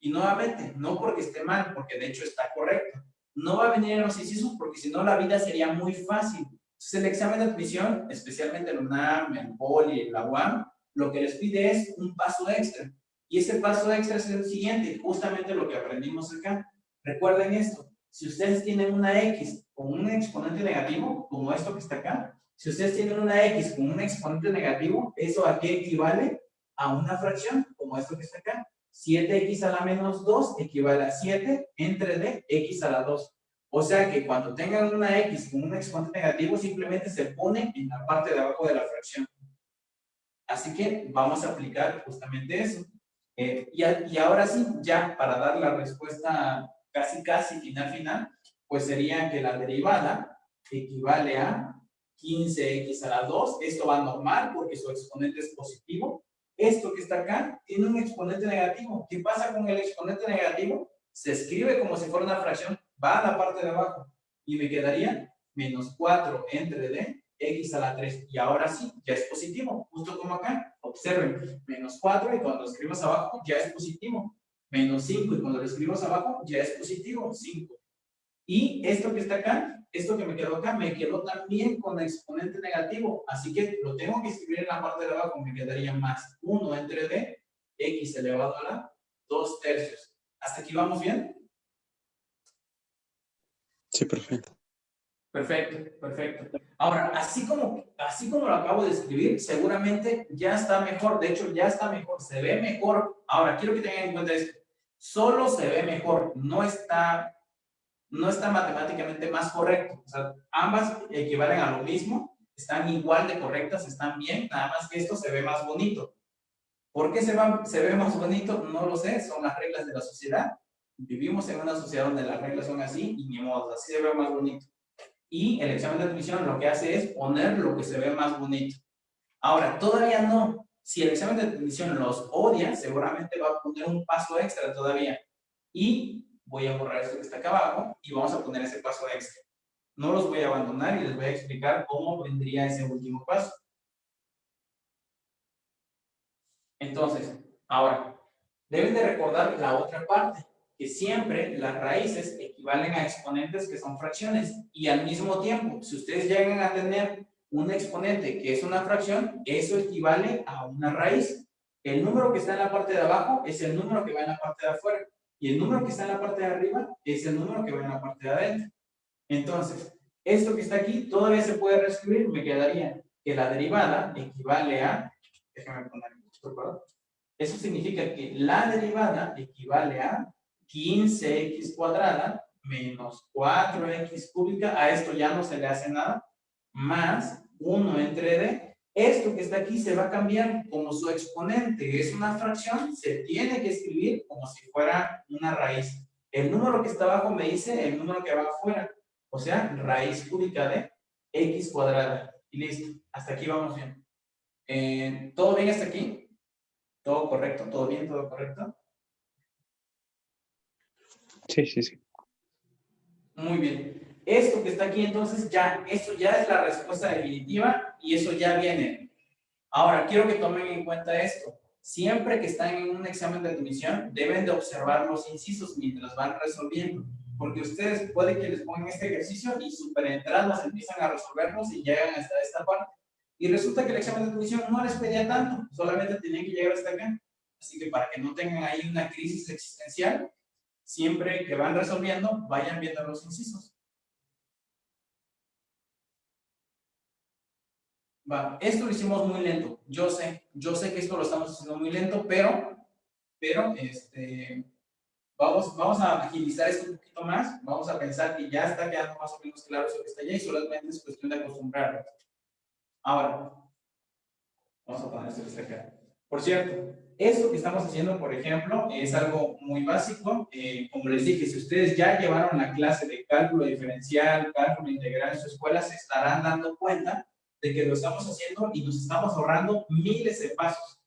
Y nuevamente, no porque esté mal, porque de hecho está correcto. No va a venir en los incisos porque si no la vida sería muy fácil. Entonces el examen de admisión, especialmente el UNAM, el POLI, la UAM, lo que les pide es un paso extra. Y ese paso extra es el siguiente, justamente lo que aprendimos acá. Recuerden esto, si ustedes tienen una X con un exponente negativo, como esto que está acá, si ustedes tienen una X con un exponente negativo, ¿eso a qué equivale? A una fracción, como esto que está acá. 7x a la menos 2 equivale a 7 entre d x a la 2. O sea que cuando tengan una x con un exponente negativo, simplemente se pone en la parte de abajo de la fracción. Así que vamos a aplicar justamente eso. Eh, y, ahora sí, ya para dar la respuesta casi, casi final, final, pues sería que la derivada equivale a 15x a la 2. Esto va normal porque su exponente es positivo. Esto que está acá tiene un exponente negativo. ¿Qué pasa con el exponente negativo? Se escribe como si fuera una fracción, va a la parte de abajo y me quedaría menos 4 entre d x a la 3. Y ahora sí, ya es positivo, justo como acá. Observen, menos 4 y cuando lo escribimos abajo ya es positivo. Menos 5 y cuando lo escribimos abajo ya es positivo, 5. Y esto que está acá, esto que me quedó acá, me quedó también con exponente negativo. Así que lo tengo que escribir en la parte de abajo, me quedaría más 1 entre d, x elevado a la 2 tercios. ¿Hasta aquí vamos bien? Sí, perfecto. Perfecto, perfecto. Ahora, así como, así como lo acabo de escribir, seguramente ya está mejor. De hecho, ya está mejor, se ve mejor. Ahora, quiero que tengan en cuenta esto. Solo se ve mejor, no está, no está matemáticamente más correcto. O sea, ambas equivalen a lo mismo, están igual de correctas, están bien, nada más que esto se ve más bonito. ¿Por qué se, se ve más bonito? No lo sé, son las reglas de la sociedad. Vivimos en una sociedad donde las reglas son así y ni modo, así se ve más bonito. Y el examen de admisión lo que hace es poner lo que se ve más bonito. Ahora, todavía no. Si el examen de admisión los odia, seguramente va a poner un paso extra todavía. Y voy a borrar esto que está acá abajo y vamos a poner ese paso extra. No los voy a abandonar y les voy a explicar cómo vendría ese último paso. Entonces, ahora, deben de recordar la otra parte, que siempre las raíces equivalen a exponentes que son fracciones y al mismo tiempo, si ustedes llegan a tener un exponente que es una fracción, eso equivale a una raíz. El número que está en la parte de abajo es el número que va en la parte de afuera y el número que está en la parte de arriba es el número que va en la parte de adentro. Entonces, esto que está aquí todavía se puede reescribir, me quedaría que la derivada equivale a, déjame poner esto, eso significa que la derivada equivale a 15x cuadrada menos 4x cúbica, a esto ya no se le hace nada, más 1 entre d. Esto que está aquí se va a cambiar como su exponente es una fracción, se tiene que escribir como si fuera una raíz. El número que está abajo me dice el número que va afuera, o sea, raíz cúbica de x cuadrada. Y listo, hasta aquí vamos bien. Eh, ¿Todo bien hasta aquí? ¿Todo correcto? ¿Todo bien? ¿Todo correcto? Sí, sí, sí. Muy bien. Esto que está aquí, entonces, ya, esto ya es la respuesta definitiva y eso ya viene. Ahora, quiero que tomen en cuenta esto. Siempre que están en un examen de admisión, deben de observar los incisos mientras van resolviendo. Porque ustedes puede que les pongan este ejercicio y super entrados empiezan a resolverlos y llegan hasta esta parte. Y resulta que el examen de admisión no les pedía tanto, solamente tenían que llegar hasta acá. Así que para que no tengan ahí una crisis existencial, siempre que van resolviendo, vayan viendo los incisos. Va, esto lo hicimos muy lento, yo sé, yo sé que esto lo estamos haciendo muy lento, pero, pero, este, vamos, vamos a agilizar esto un poquito más, vamos a pensar que ya está quedando más o menos claro eso que está allá y solamente es cuestión de acostumbrarnos. Ahora, vamos a poner esto acá. Por cierto, esto que estamos haciendo, por ejemplo, es algo muy básico. Eh, como les dije, si ustedes ya llevaron la clase de cálculo diferencial, cálculo integral en su escuela, se estarán dando cuenta de que lo estamos haciendo y nos estamos ahorrando miles de pasos,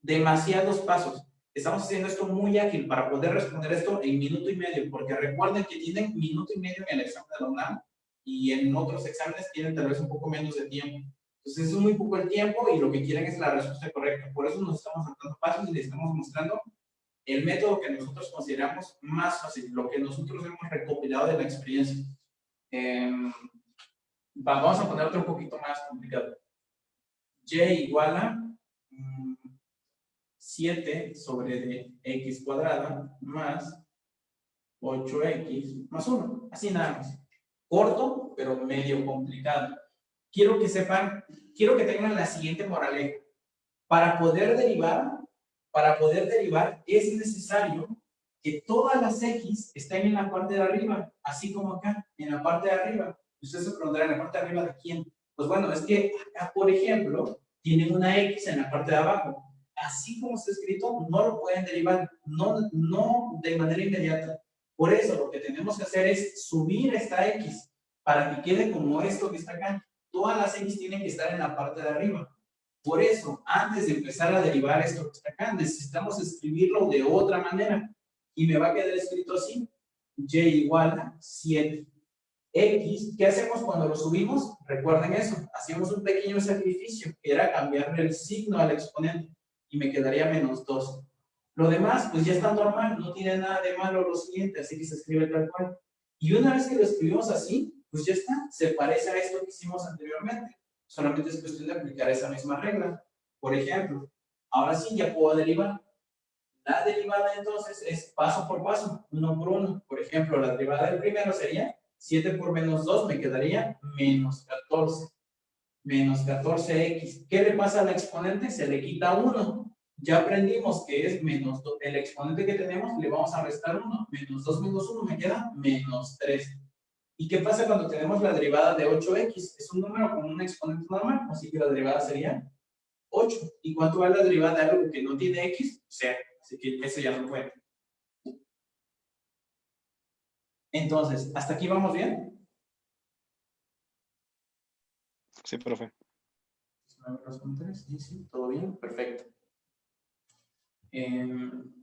demasiados pasos. Estamos haciendo esto muy ágil para poder responder esto en minuto y medio, porque recuerden que tienen minuto y medio en el examen de la UNAM y en otros exámenes tienen tal vez un poco menos de tiempo. Entonces es muy poco el tiempo y lo que quieren es la respuesta correcta. Por eso nos estamos dando pasos y les estamos mostrando el método que nosotros consideramos más fácil, lo que nosotros hemos recopilado de la experiencia. Em, vamos a poner otro poquito más complicado. y igual a 7 mm, sobre x cuadrada más 8x más 1. Así nada más. Corto, pero medio complicado. Quiero que sepan, quiero que tengan la siguiente moraleja. Para poder derivar, para poder derivar es necesario que todas las x estén en la parte de arriba, así como acá, en la parte de arriba. Ustedes se preguntarán, ¿en la parte de arriba de quién? Pues bueno, es que acá, por ejemplo, tienen una X en la parte de abajo. Así como está escrito, no lo pueden derivar, no, no de manera inmediata. Por eso lo que tenemos que hacer es subir esta X para que quede como esto que está acá. Todas las X tienen que estar en la parte de arriba. Por eso, antes de empezar a derivar esto que está acá, necesitamos escribirlo de otra manera. Y me va a quedar escrito así. Y igual a 7. X, ¿qué hacemos cuando lo subimos? Recuerden eso, hacíamos un pequeño sacrificio, que era cambiarle el signo al exponente, y me quedaría menos 2. Lo demás, pues ya está normal, no tiene nada de malo lo siguiente, así que se escribe tal cual. Y una vez que lo escribimos así, pues ya está, se parece a esto que hicimos anteriormente. Solamente es cuestión de aplicar esa misma regla. Por ejemplo, ahora sí ya puedo derivar. La derivada entonces es paso por paso, uno por uno. Por ejemplo, la derivada del primero sería 7 por menos 2 me quedaría menos 14. Menos 14x. ¿Qué le pasa al exponente? Se le quita 1. Ya aprendimos que es menos 2. El exponente que tenemos le vamos a restar 1. Menos 2 menos 1 me queda menos 3. ¿Y qué pasa cuando tenemos la derivada de 8x? Es un número con un exponente normal, así que la derivada sería 8. ¿Y cuánto vale la derivada de algo que no tiene x? 0. Así que eso ya no cuenta. Entonces, ¿hasta aquí vamos bien? Sí, profe. Sí, sí, todo bien, perfecto. Em,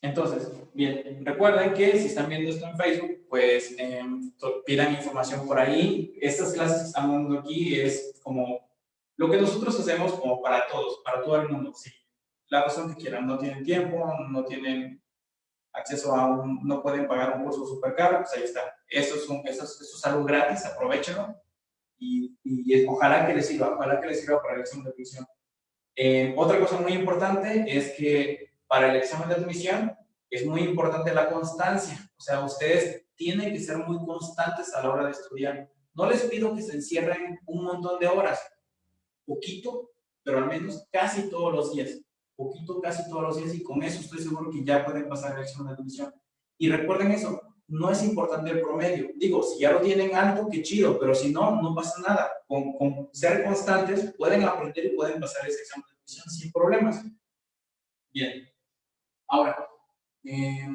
Entonces, bien, recuerden que si están viendo esto en Facebook, pues em, pidan información por ahí. Estas clases que estamos dando aquí es como lo que nosotros hacemos como para todos, para todo el mundo. Sí, la razón que quieran, no tienen tiempo, no tienen acceso a un, no pueden pagar un curso súper caro, pues ahí está. Eso es, un, eso, es, algo gratis, aprovechenlo y, y, ojalá que les sirva, ojalá que les sirva para el examen de admisión. Eh, otra cosa muy importante es que para el examen de admisión es muy importante la constancia, o sea, ustedes tienen que ser muy constantes a la hora de estudiar. No les pido que se encierren un montón de horas, poquito, pero al menos casi todos los días poquito casi todos los días y con eso estoy seguro que ya pueden pasar el examen de admisión. Y recuerden eso, no es importante el promedio. Digo, si ya lo tienen alto, qué chido, pero si no, no pasa nada. Con, con ser constantes pueden aprender y pueden pasar ese examen de admisión sin problemas. Bien. Ahora, eh,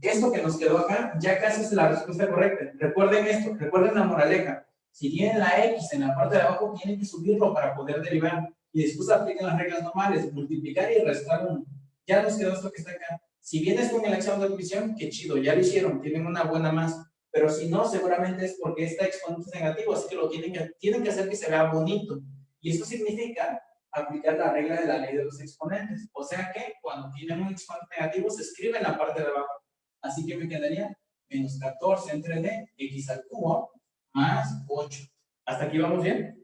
esto que nos quedó acá ya casi es la respuesta correcta. Recuerden esto, recuerden la moraleja. Si tienen la X en la parte de abajo, tienen que subirlo para poder derivar y después aplican las reglas normales, multiplicar y restar 1. Ya nos quedó esto que está acá. Si vienes con el examen de admisión, qué chido, ya lo hicieron, tienen una buena más. Pero si no, seguramente es porque este exponente es negativo, así que lo tienen que, tienen que hacer que se vea bonito. Y eso significa aplicar la regla de la ley de los exponentes. O sea que cuando tienen un exponente negativo, se escribe en la parte de abajo. Así que me quedaría menos 14 entre d, x al cubo, más 8. ¿Hasta aquí vamos bien?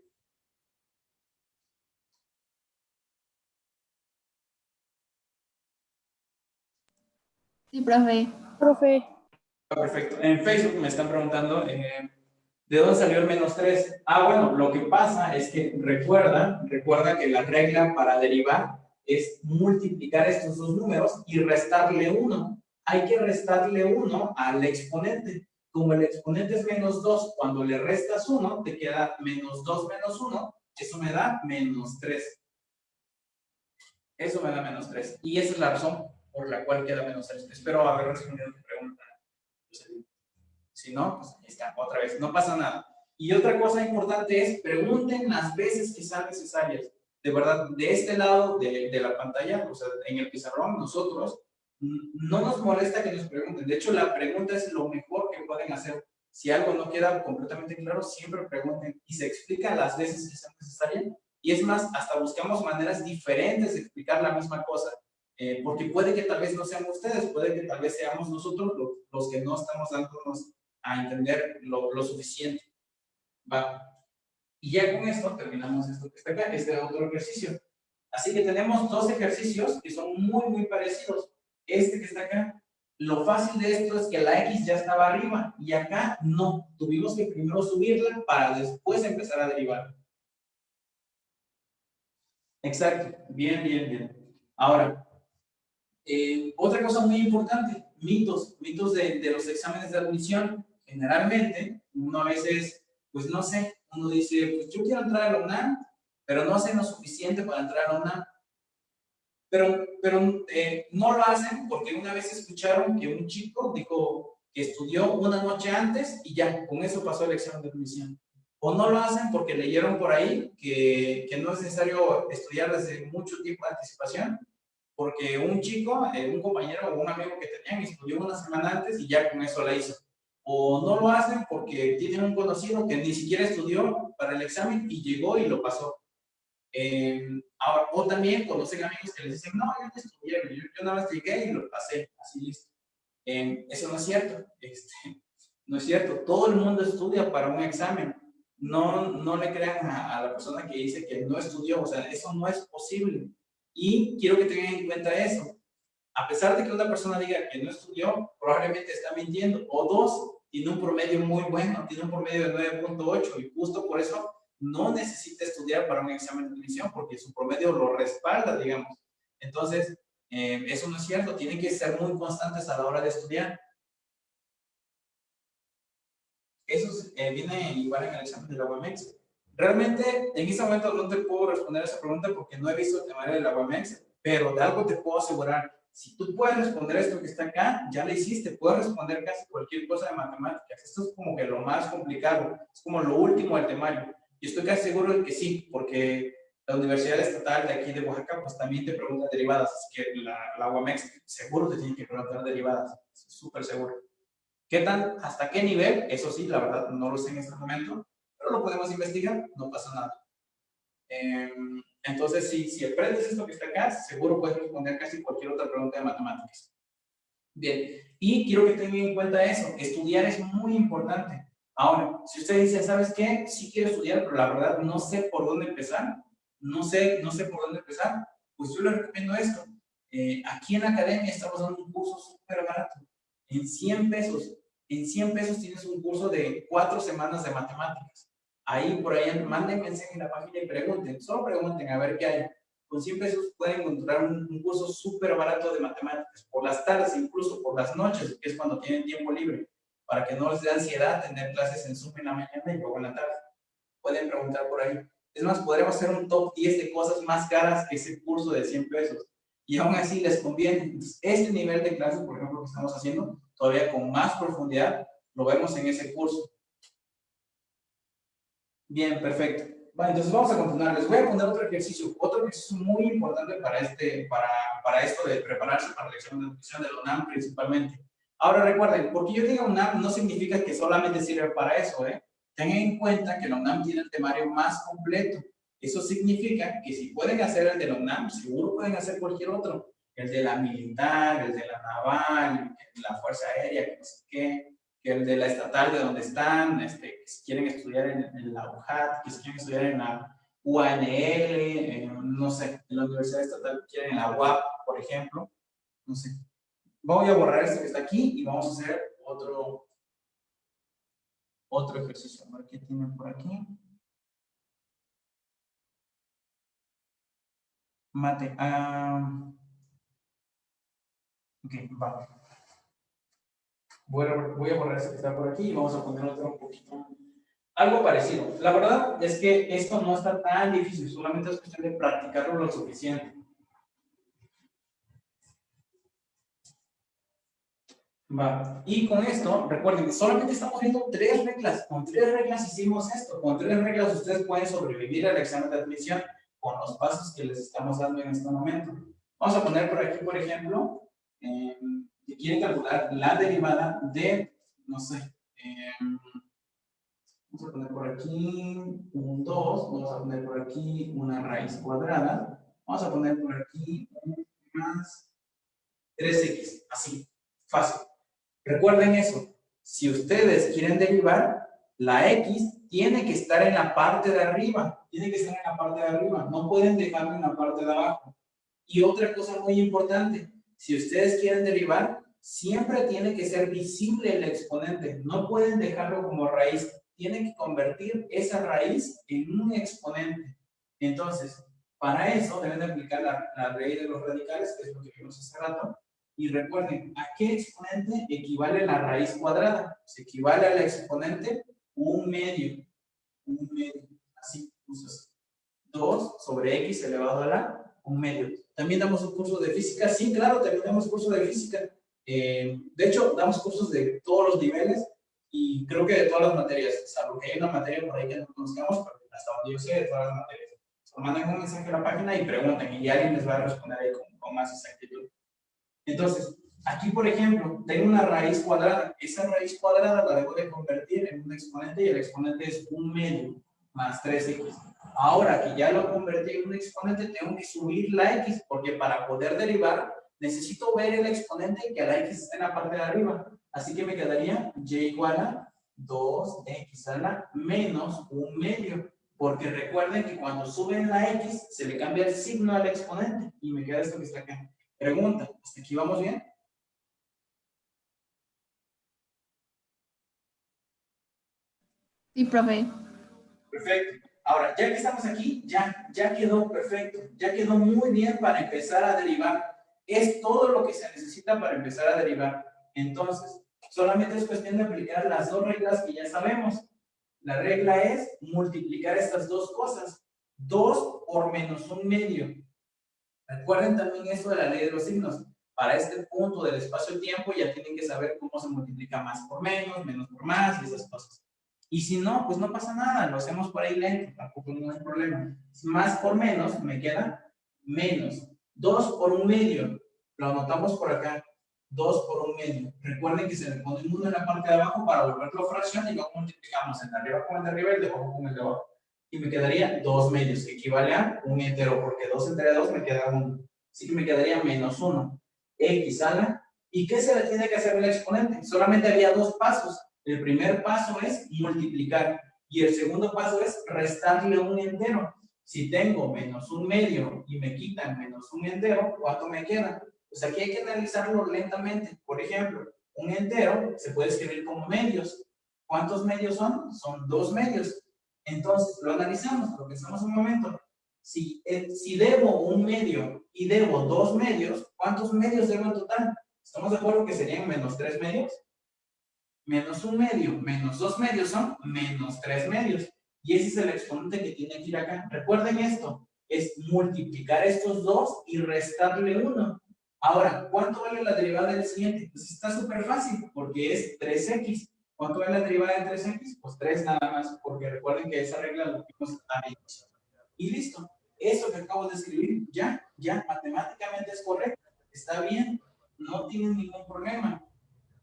Sí, profe. Profe. Perfecto. En Facebook me están preguntando, eh, ¿de dónde salió el menos 3? Ah, bueno, lo que pasa es que recuerda, recuerda que la regla para derivar es multiplicar estos dos números y restarle 1. Hay que restarle 1 al exponente. Como el exponente es menos 2, cuando le restas 1, te queda menos 2 menos 1, eso me da menos 3. Eso me da menos 3. Y esa es la razón por la cual queda menos 3. Espero haber respondido tu pregunta. Si no, pues ahí está, otra vez, no pasa nada. Y otra cosa importante es, pregunten las veces que sean necesarias. De verdad, de este lado de, de la pantalla, o sea, en el pizarrón, nosotros, no nos molesta que nos pregunten. De hecho, la pregunta es lo mejor que pueden hacer. Si algo no queda completamente claro, siempre pregunten y se explica las veces que sean necesarias. Y es más, hasta buscamos maneras diferentes de explicar la misma cosa. Eh, porque puede que tal vez no sean ustedes, puede que tal vez seamos nosotros los, que no estamos dándonos a entender lo, lo, suficiente. Va. Y ya con esto terminamos esto que está acá, este otro ejercicio. Así que tenemos dos ejercicios que son muy, muy parecidos. Este que está acá, lo fácil de esto es que la X ya estaba arriba y acá no. Tuvimos que primero subirla para después empezar a derivar. Exacto. Bien, bien, bien. Ahora, eh, otra cosa muy importante, mitos, mitos de, de, los exámenes de admisión. Generalmente, uno a veces, pues no sé, uno dice, pues yo quiero entrar a la UNAM, pero no sé lo suficiente para entrar a la UNAM. Pero, pero eh, no lo hacen porque una vez escucharon que un chico dijo que estudió una noche antes y ya, con eso pasó el examen de admisión. O no lo hacen porque leyeron por ahí que, que no es necesario estudiar desde mucho tiempo de anticipación porque un chico, eh, un compañero o un amigo que tenían estudió una semana antes y ya con eso la hizo. O no lo hacen porque tienen un conocido que ni siquiera estudió para el examen y llegó y lo pasó. Eh, o también conocen amigos que les dicen, no, yo no estudié, yo, nada más llegué y lo pasé, así listo. Eh, eso no es cierto, este, no es cierto. Todo el mundo estudia para un examen. No, no le crean a, a la persona que dice que no estudió, o sea, eso no es posible. Y quiero que tengan en cuenta eso. A pesar de que una persona diga que no estudió, probablemente está mintiendo. O dos, tiene un promedio muy bueno, tiene un promedio de 9.8 y justo por eso no necesita estudiar para un examen de admisión porque su promedio lo respalda, digamos. Entonces, Eh, eso no es cierto, tienen que ser muy constantes a la hora de estudiar. Eso eh, viene igual en el examen de la UMX. Realmente, en este momento no te puedo responder esa pregunta porque no he visto el temario de la UMX, pero de algo te puedo asegurar. Si tú puedes responder esto que está acá, ya lo hiciste. Puedes responder casi cualquier cosa de matemáticas. Esto es como que lo más complicado. Es como lo último del temario. Y estoy casi seguro de que sí, porque la Universidad Estatal de aquí de Oaxaca, pues también te pregunta derivadas. Así que la, la UAMEX seguro te tiene que preguntar derivadas. Súper seguro. ¿Qué tal? ¿Hasta qué nivel? Eso sí, la verdad, no lo sé en este momento, pero lo podemos investigar, no pasa nada. Em, entonces, si, aprendes esto que está acá, seguro puedes responder casi cualquier otra pregunta de matemáticas. Bien, y quiero que tengan en cuenta eso, estudiar es muy importante. Ahora, si usted dice, ¿sabes qué? Sí quiero estudiar, pero la verdad no sé por dónde empezar, no sé, no sé por dónde empezar, pues yo le recomiendo esto. Eh, aquí en la academia estamos dando un curso súper barato, en 100 pesos. En 100 pesos tienes un curso de cuatro semanas de matemáticas. Ahí, por ahí, manden mensaje en la página y pregunten, solo pregunten a ver qué hay. Con 100 pesos pueden encontrar un, curso súper barato de matemáticas, por las tardes, incluso por las noches, que es cuando tienen tiempo libre, para que no les dé ansiedad tener clases en Zoom en la mañana y luego en la tarde. Pueden preguntar por ahí. Es más, podremos hacer un top 10 de cosas más caras que ese curso de 100 pesos. Y aún así les conviene. Entonces, este nivel de clase, por ejemplo, que estamos haciendo, todavía con más profundidad, lo vemos en ese curso. Bien, perfecto. Vale, entonces vamos a continuar. Les voy a poner otro ejercicio, otro ejercicio muy importante para, este, para, para esto de prepararse para la examen de admisión de UNAM principalmente. Ahora recuerden, porque yo diga UNAM no significa que solamente sirve para eso, ¿eh? Tengan en cuenta que la UNAM tiene el temario más completo. Eso significa que si pueden hacer el de UNAM, seguro pueden hacer cualquier otro. El de la militar, el de la naval, la fuerza aérea, que no sé qué, que de la estatal de donde están, este, si quieren estudiar en, la UJAT, que si quieren estudiar en la UANL, no sé, en la Universidad Estatal, quieren en la UAP, por ejemplo, no sé. Voy a borrar este que está aquí y vamos a hacer otro, otro ejercicio. A ver qué tienen por aquí. Mate. Uh, ok, va. Voy a, a borrar este que está por aquí y vamos a poner otro un poquito. Algo parecido. La verdad es que esto no está tan difícil, solamente es cuestión de practicarlo lo suficiente. Va. Y con esto, recuerden que solamente estamos viendo tres reglas. Con tres reglas hicimos esto. Con tres reglas ustedes pueden sobrevivir al examen de admisión con los pasos que les estamos dando en este momento. Vamos a poner por aquí, por ejemplo, que quieren calcular la derivada de, no sé, eh, vamos a poner por aquí un 2, vamos a poner por aquí una raíz cuadrada, vamos a poner por aquí un más 3x, así, fácil. Recuerden eso, si ustedes quieren derivar, la x tiene que estar en la parte de arriba, tiene que estar en la parte de arriba, no pueden dejarlo en la parte de abajo. Y otra cosa muy importante, si ustedes quieren derivar, siempre tiene que ser visible el exponente, no pueden dejarlo como raíz, tienen que convertir esa raíz en un exponente. Entonces, para eso deben de aplicar la, la raíz de los radicales, que es lo que vimos hace rato, y recuerden, ¿a qué exponente equivale la raíz cuadrada? Se equivale al exponente un medio. Un medio. Así, usas 2 sobre x elevado a la un medio. También damos un curso de física. Sí, claro, también damos curso de física. Eh, de hecho, damos cursos de todos los niveles y creo que de todas las materias, salvo que hay una materia por ahí que no conozcamos, pero hasta donde yo sé, de todas las materias. O mandan un mensaje a la página y preguntan y alguien les va a responder ahí con, con más exactitud. Entonces, aquí, por ejemplo, tengo una raíz cuadrada. Esa raíz cuadrada la debo de convertir en un exponente y el exponente es un medio más 3x. Ahora que ya lo convertí en un exponente, tengo que subir la x, porque para poder derivar, necesito ver el exponente y que la x esté en la parte de arriba. Así que me quedaría y igual a 2x a la menos un medio. Porque recuerden que cuando suben la x, se le cambia el signo al exponente. Y me queda esto que está acá. Pregunta, ¿hasta aquí vamos bien? Sí, profe. Perfecto. Ahora, ya que estamos aquí, ya, ya quedó perfecto, ya quedó muy bien para empezar a derivar. Es todo lo que se necesita para empezar a derivar. Entonces, solamente es cuestión de aplicar las dos reglas que ya sabemos. La regla es multiplicar estas dos cosas. 2 por menos un medio. Recuerden también esto de la ley de los signos. Para este punto del espacio-tiempo ya tienen que saber cómo se multiplica más por menos, menos por más y esas cosas. Y si no, pues no pasa nada, lo hacemos por ahí lento, tampoco no hay problema. Más por menos me queda menos. 2 por un medio, lo anotamos por acá. 2 por un medio. Recuerden que se le pone un 1 en la parte de abajo para volverlo fracción y luego multiplicamos el de arriba con el de arriba y el de abajo con el de abajo. Y me quedaría 2 medios, que equivale a un entero, porque 2 entre 2 me queda 1. Así que me quedaría menos 1. X a. ¿Y qué se le tiene que hacer el exponente? Solamente había dos pasos. El primer paso es multiplicar y el segundo paso es restarle un entero. Si tengo menos un medio y me quitan menos un entero, ¿cuánto me queda? Pues aquí hay que analizarlo lentamente. Por ejemplo, un entero se puede escribir como medios. ¿Cuántos medios son? Son dos medios. Entonces, lo analizamos, lo pensamos un momento. Si, eh, si debo un medio y debo dos medios, ¿cuántos medios debo en total? ¿Estamos de acuerdo que serían menos tres medios? Menos un medio, menos dos medios son menos tres medios. Y ese es el exponente que tiene que ir acá. Recuerden esto, es multiplicar estos dos y restarle uno. Ahora, ¿cuánto vale la derivada del siguiente? Pues está súper fácil, porque es 3x. ¿Cuánto vale la derivada de 3x? Pues 3 nada más, porque recuerden que esa regla lo vimos a Y listo. Eso que acabo de escribir, ya, ya, matemáticamente es correcto. Está bien, no tienen ningún problema.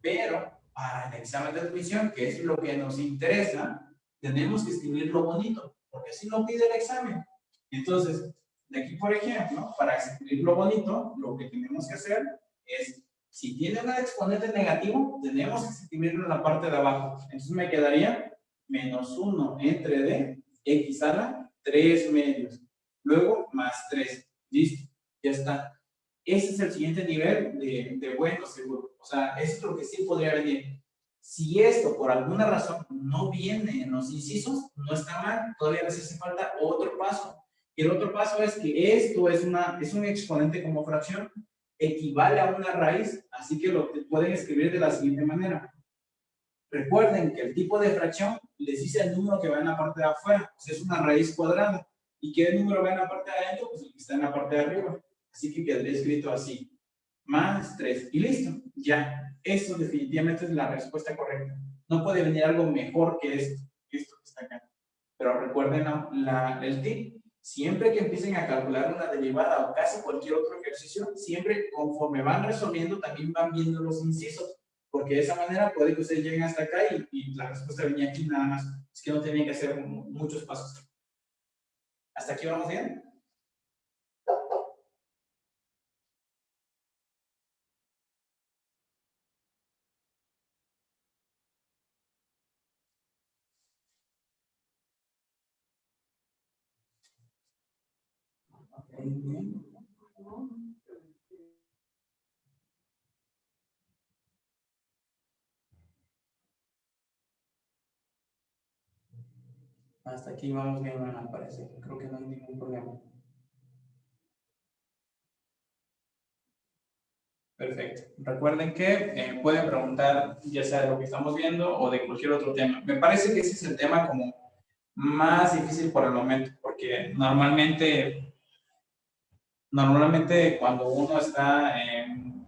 Pero para el examen de admisión, que es lo que nos interesa, tenemos que escribirlo bonito, porque así lo pide el examen. Entonces, de aquí, por ejemplo, para escribirlo bonito, lo que tenemos que hacer es, si tiene un exponente negativo, tenemos que escribirlo en la parte de abajo. Entonces me quedaría menos 1 entre d, x a la 3 medios. Luego, más 3. Listo, ya está. Ese es el siguiente nivel de, de bueno seguro. O sea, esto es lo que sí podría venir. Si esto por alguna razón no viene en los incisos, no está mal, todavía les hace falta otro paso. Y el otro paso es que esto es, una, es un exponente como fracción, equivale a una raíz, así que lo pueden escribir de la siguiente manera. Recuerden que el tipo de fracción les dice el número que va en la parte de afuera, pues es una raíz cuadrada. ¿Y qué número va en la parte de adentro? Pues el que está en la parte de arriba. Así que quedaría escrito así más 3. Y listo, ya. Eso definitivamente es la respuesta correcta. No puede venir algo mejor que esto, esto que está acá. Pero recuerden la, el tip. Siempre que empiecen a calcular una derivada o casi cualquier otro ejercicio, siempre conforme van resolviendo también van viendo los incisos. Porque de esa manera puede que ustedes lleguen hasta acá y, y la respuesta venía aquí nada más. Es que no tenían que hacer muchos pasos. ¿Hasta aquí vamos bien? Hasta aquí vamos bien, me parece. Creo que no hay ningún problema. Perfecto. Recuerden que eh, pueden preguntar ya sea de lo que estamos viendo o de cualquier otro tema. Me parece que ese es el tema como más difícil por el momento, porque normalmente normalmente cuando uno está,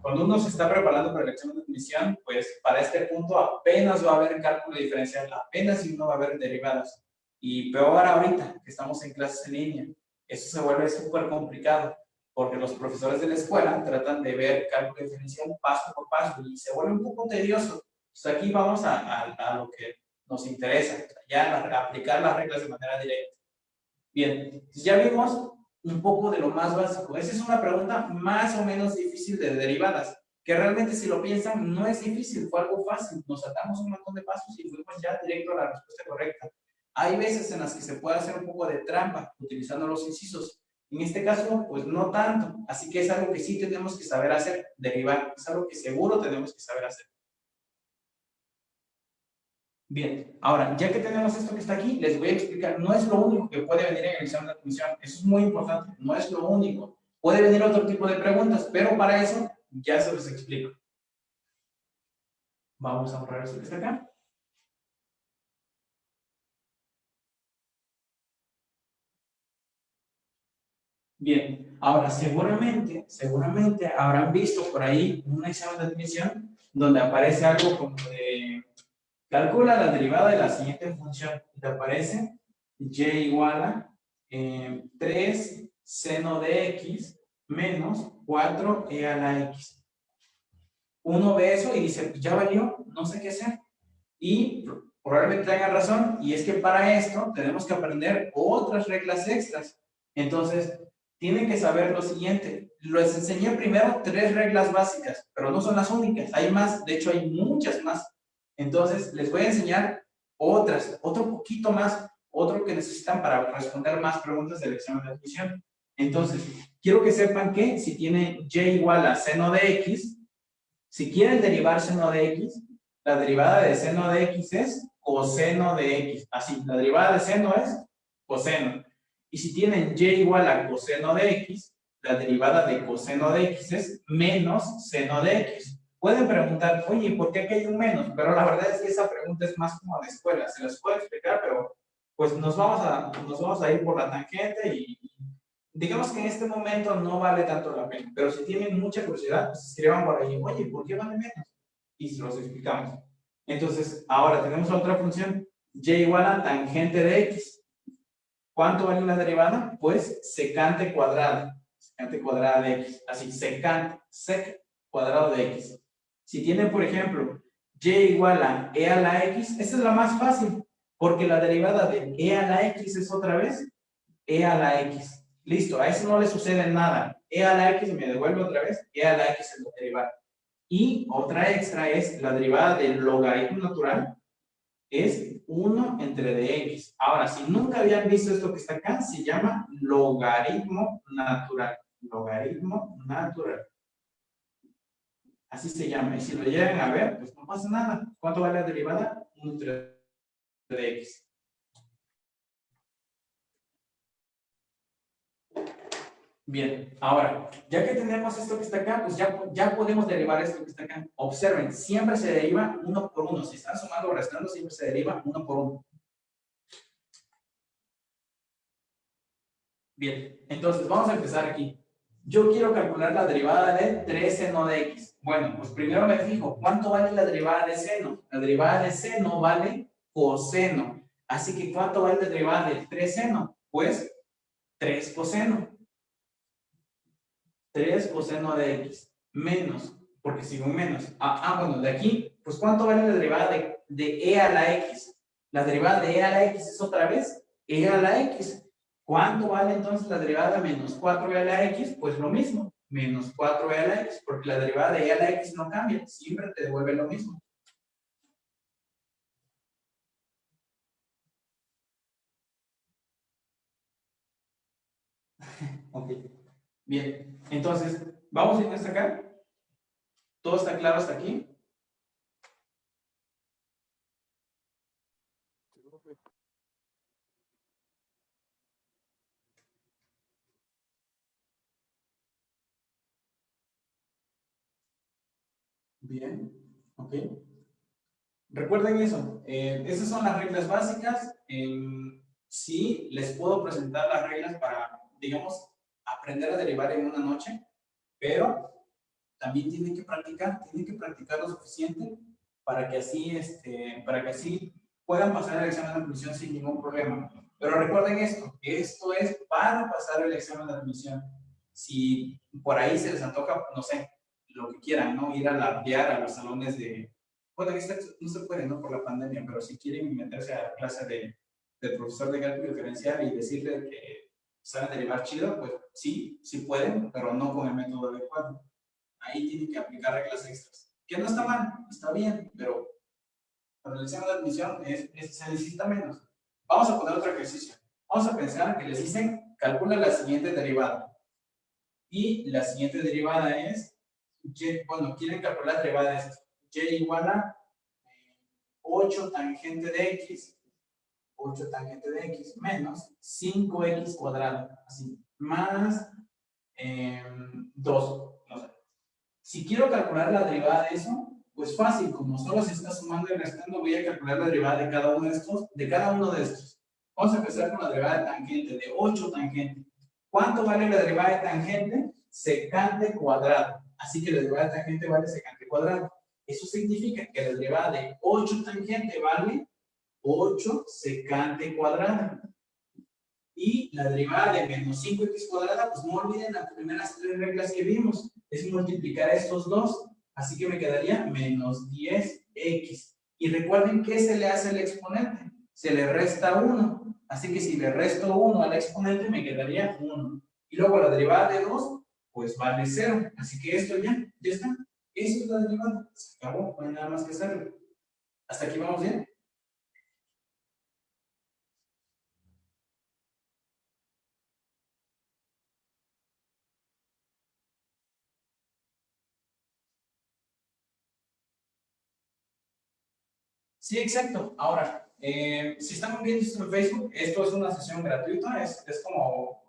cuando uno se está preparando para el examen de admisión, pues para este punto apenas va a haber cálculo diferencial, apenas si uno va a haber derivadas. Y peor ahorita, que estamos en clases en línea, eso se vuelve súper complicado, porque los profesores de la escuela tratan de ver cálculo diferencial paso por paso y se vuelve un poco tedioso. Entonces aquí vamos a, a lo que nos interesa, ya aplicar las reglas de manera directa. Bien, ya vimos un poco de lo más básico. Esa es una pregunta más o menos difícil de derivadas, que realmente si lo piensan no es difícil, fue algo fácil. Nos saltamos un montón de pasos y fuimos ya directo a la respuesta correcta. Hay veces en las que se puede hacer un poco de trampa utilizando los incisos. En este caso, pues no tanto. Así que es algo que sí tenemos que saber hacer, derivar. Es algo que seguro tenemos que saber hacer. Bien, ahora, ya que tenemos esto que está aquí, les voy a explicar, no es lo único que puede venir en el examen de admisión, eso es muy importante, no es lo único. Puede venir otro tipo de preguntas, pero para eso ya se los explico. Vamos a borrar eso que está acá. Bien, ahora seguramente, seguramente habrán visto por ahí un examen de admisión donde aparece algo como de calcula la derivada de la siguiente función te aparece y igual a 3 eh, seno de x menos 4e a la x. Uno ve eso y dice, ya valió, no sé qué hacer. Y probablemente tenga razón, y es que para esto tenemos que aprender otras reglas extras. Entonces, tienen que saber lo siguiente. Les enseñé primero tres reglas básicas, pero no son las únicas. Hay más, de hecho hay muchas más. Entonces, les voy a enseñar otras, otro poquito más, otro que necesitan para responder más preguntas del examen de admisión. Entonces, quiero que sepan que si tiene y igual a seno de x, si quieren derivar seno de x, la derivada de seno de x es coseno de x. Así, la derivada de seno es coseno. Y si tienen y igual a coseno de x, la derivada de coseno de x es menos seno de x. Pueden preguntar, oye, ¿por qué aquí hay un menos? Pero la verdad es que esa pregunta es más como de escuela. Se las puedo explicar, pero pues nos vamos a, nos vamos a ir por la tangente y digamos que en este momento no vale tanto la pena. Pero si tienen mucha curiosidad, pues escriban por ahí, oye, ¿por qué vale menos? Y se los explicamos. Entonces, ahora tenemos otra función, y igual a tangente de x. ¿Cuánto vale la derivada? Pues secante cuadrada. Secante cuadrada de x. Así, secante, sec cuadrado de x. Si tienen, por ejemplo, y igual a e a la x, esa es la más fácil, porque la derivada de e a la x es otra vez e a la x. Listo, a eso no le sucede nada. e a la x me devuelve otra vez, e a la x es la derivada. Y otra extra es la derivada del logaritmo natural, es 1 entre dx. Ahora, si nunca habían visto esto que está acá, se llama logaritmo natural. Logaritmo natural. Así se llama. Y si lo llegan a ver, pues no pasa nada. ¿Cuánto vale la derivada? 1 entre dx. Bien, ahora, ya que tenemos esto que está acá, pues ya, ya podemos derivar esto que está acá. Observen, siempre se deriva uno por uno. Si están sumando o restando, siempre se deriva uno por uno. Bien, entonces vamos a empezar aquí. Yo quiero calcular la derivada de 3 seno de x. Bueno, pues primero me fijo, ¿cuánto vale la derivada de seno? La derivada de seno vale coseno. Así que, ¿cuánto vale la derivada de 3 seno? Pues 3 coseno. 3 coseno de x menos, porque sigo menos. Ah, ah, bueno, de aquí, pues ¿cuánto vale la derivada de, de e a la x? La derivada de e a la x es otra vez e a la x. ¿Cuánto vale entonces la derivada de menos 4e a la x? Pues lo mismo, menos 4e a la x, porque la derivada de e a la x no cambia, siempre te devuelve lo mismo. ok. Bien, entonces, vamos a ir hasta acá. ¿Todo está claro hasta aquí? Bien, ok. Recuerden eso, eh, esas son las reglas básicas. sí, les puedo presentar las reglas para, digamos, aprender a derivar en una noche, pero también tienen que practicar, tienen que practicar lo suficiente para que así, este, para que así puedan pasar el examen de admisión sin ningún problema. Pero recuerden esto, esto es para pasar el examen de admisión. Si por ahí se les antoja, no sé, lo que quieran, ¿no? Ir a lardear a los salones de... Bueno, no se puede, ¿no? Por la pandemia, pero si quieren meterse a la clase de, del profesor de cálculo diferencial y decirle que saben derivar chido, pues sí, sí pueden, pero no con el método adecuado. Ahí tienen que aplicar reglas extras. Que no está mal, está bien, pero para el examen de admisión es, se necesita menos. Vamos a poner otro ejercicio. Vamos a pensar que les dicen, calcula la siguiente derivada. Y la siguiente derivada es, y, bueno, quieren calcular la derivada de esto. y igual a 8 tangente de x 8 tangente de x menos 5x cuadrado, así, más em, 2, no sé. Si quiero calcular la derivada de eso, pues fácil, como solo se está sumando y restando, voy a calcular la derivada de cada uno de estos, de cada uno de estos. Vamos a empezar con la derivada de tangente, de 8 tangente. ¿Cuánto vale la derivada de tangente? Secante cuadrado. Así que la derivada de tangente vale secante cuadrado. Eso significa que la derivada de 8 tangente vale 8 secante cuadrado. Y la derivada de menos 5x cuadrada, pues no olviden las primeras tres reglas que vimos. Es multiplicar estos dos. Así que me quedaría menos 10x. Y recuerden que se le hace al exponente. Se le resta 1. Así que si le resto 1 al exponente, me quedaría 1. Y luego la derivada de 2, pues vale 0. Así que esto ya, ya está. Eso es la derivada. Se acabó, no hay nada más que hacerlo. ¿Hasta aquí vamos bien? Sí, exacto. Ahora, eh, si estamos viendo esto en Facebook, esto es una sesión gratuita, es, es como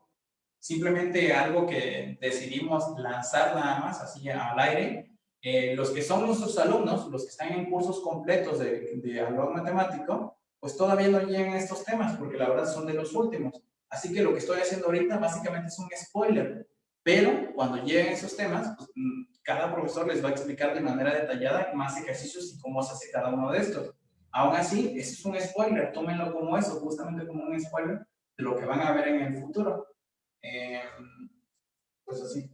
simplemente algo que decidimos lanzar nada más, así al aire. Eh, los que son nuestros alumnos, los que están en cursos completos de, de algo matemático, pues todavía no llegan a estos temas, porque la verdad son de los últimos. Así que lo que estoy haciendo ahorita básicamente es un spoiler. Pero cuando lleguen esos temas, pues, mm, cada profesor les va a explicar de manera detallada más ejercicios y cómo se hace cada uno de estos. Aún así, eso es un spoiler, tómenlo como eso, justamente como un spoiler de lo que van a ver en el futuro. Pues así,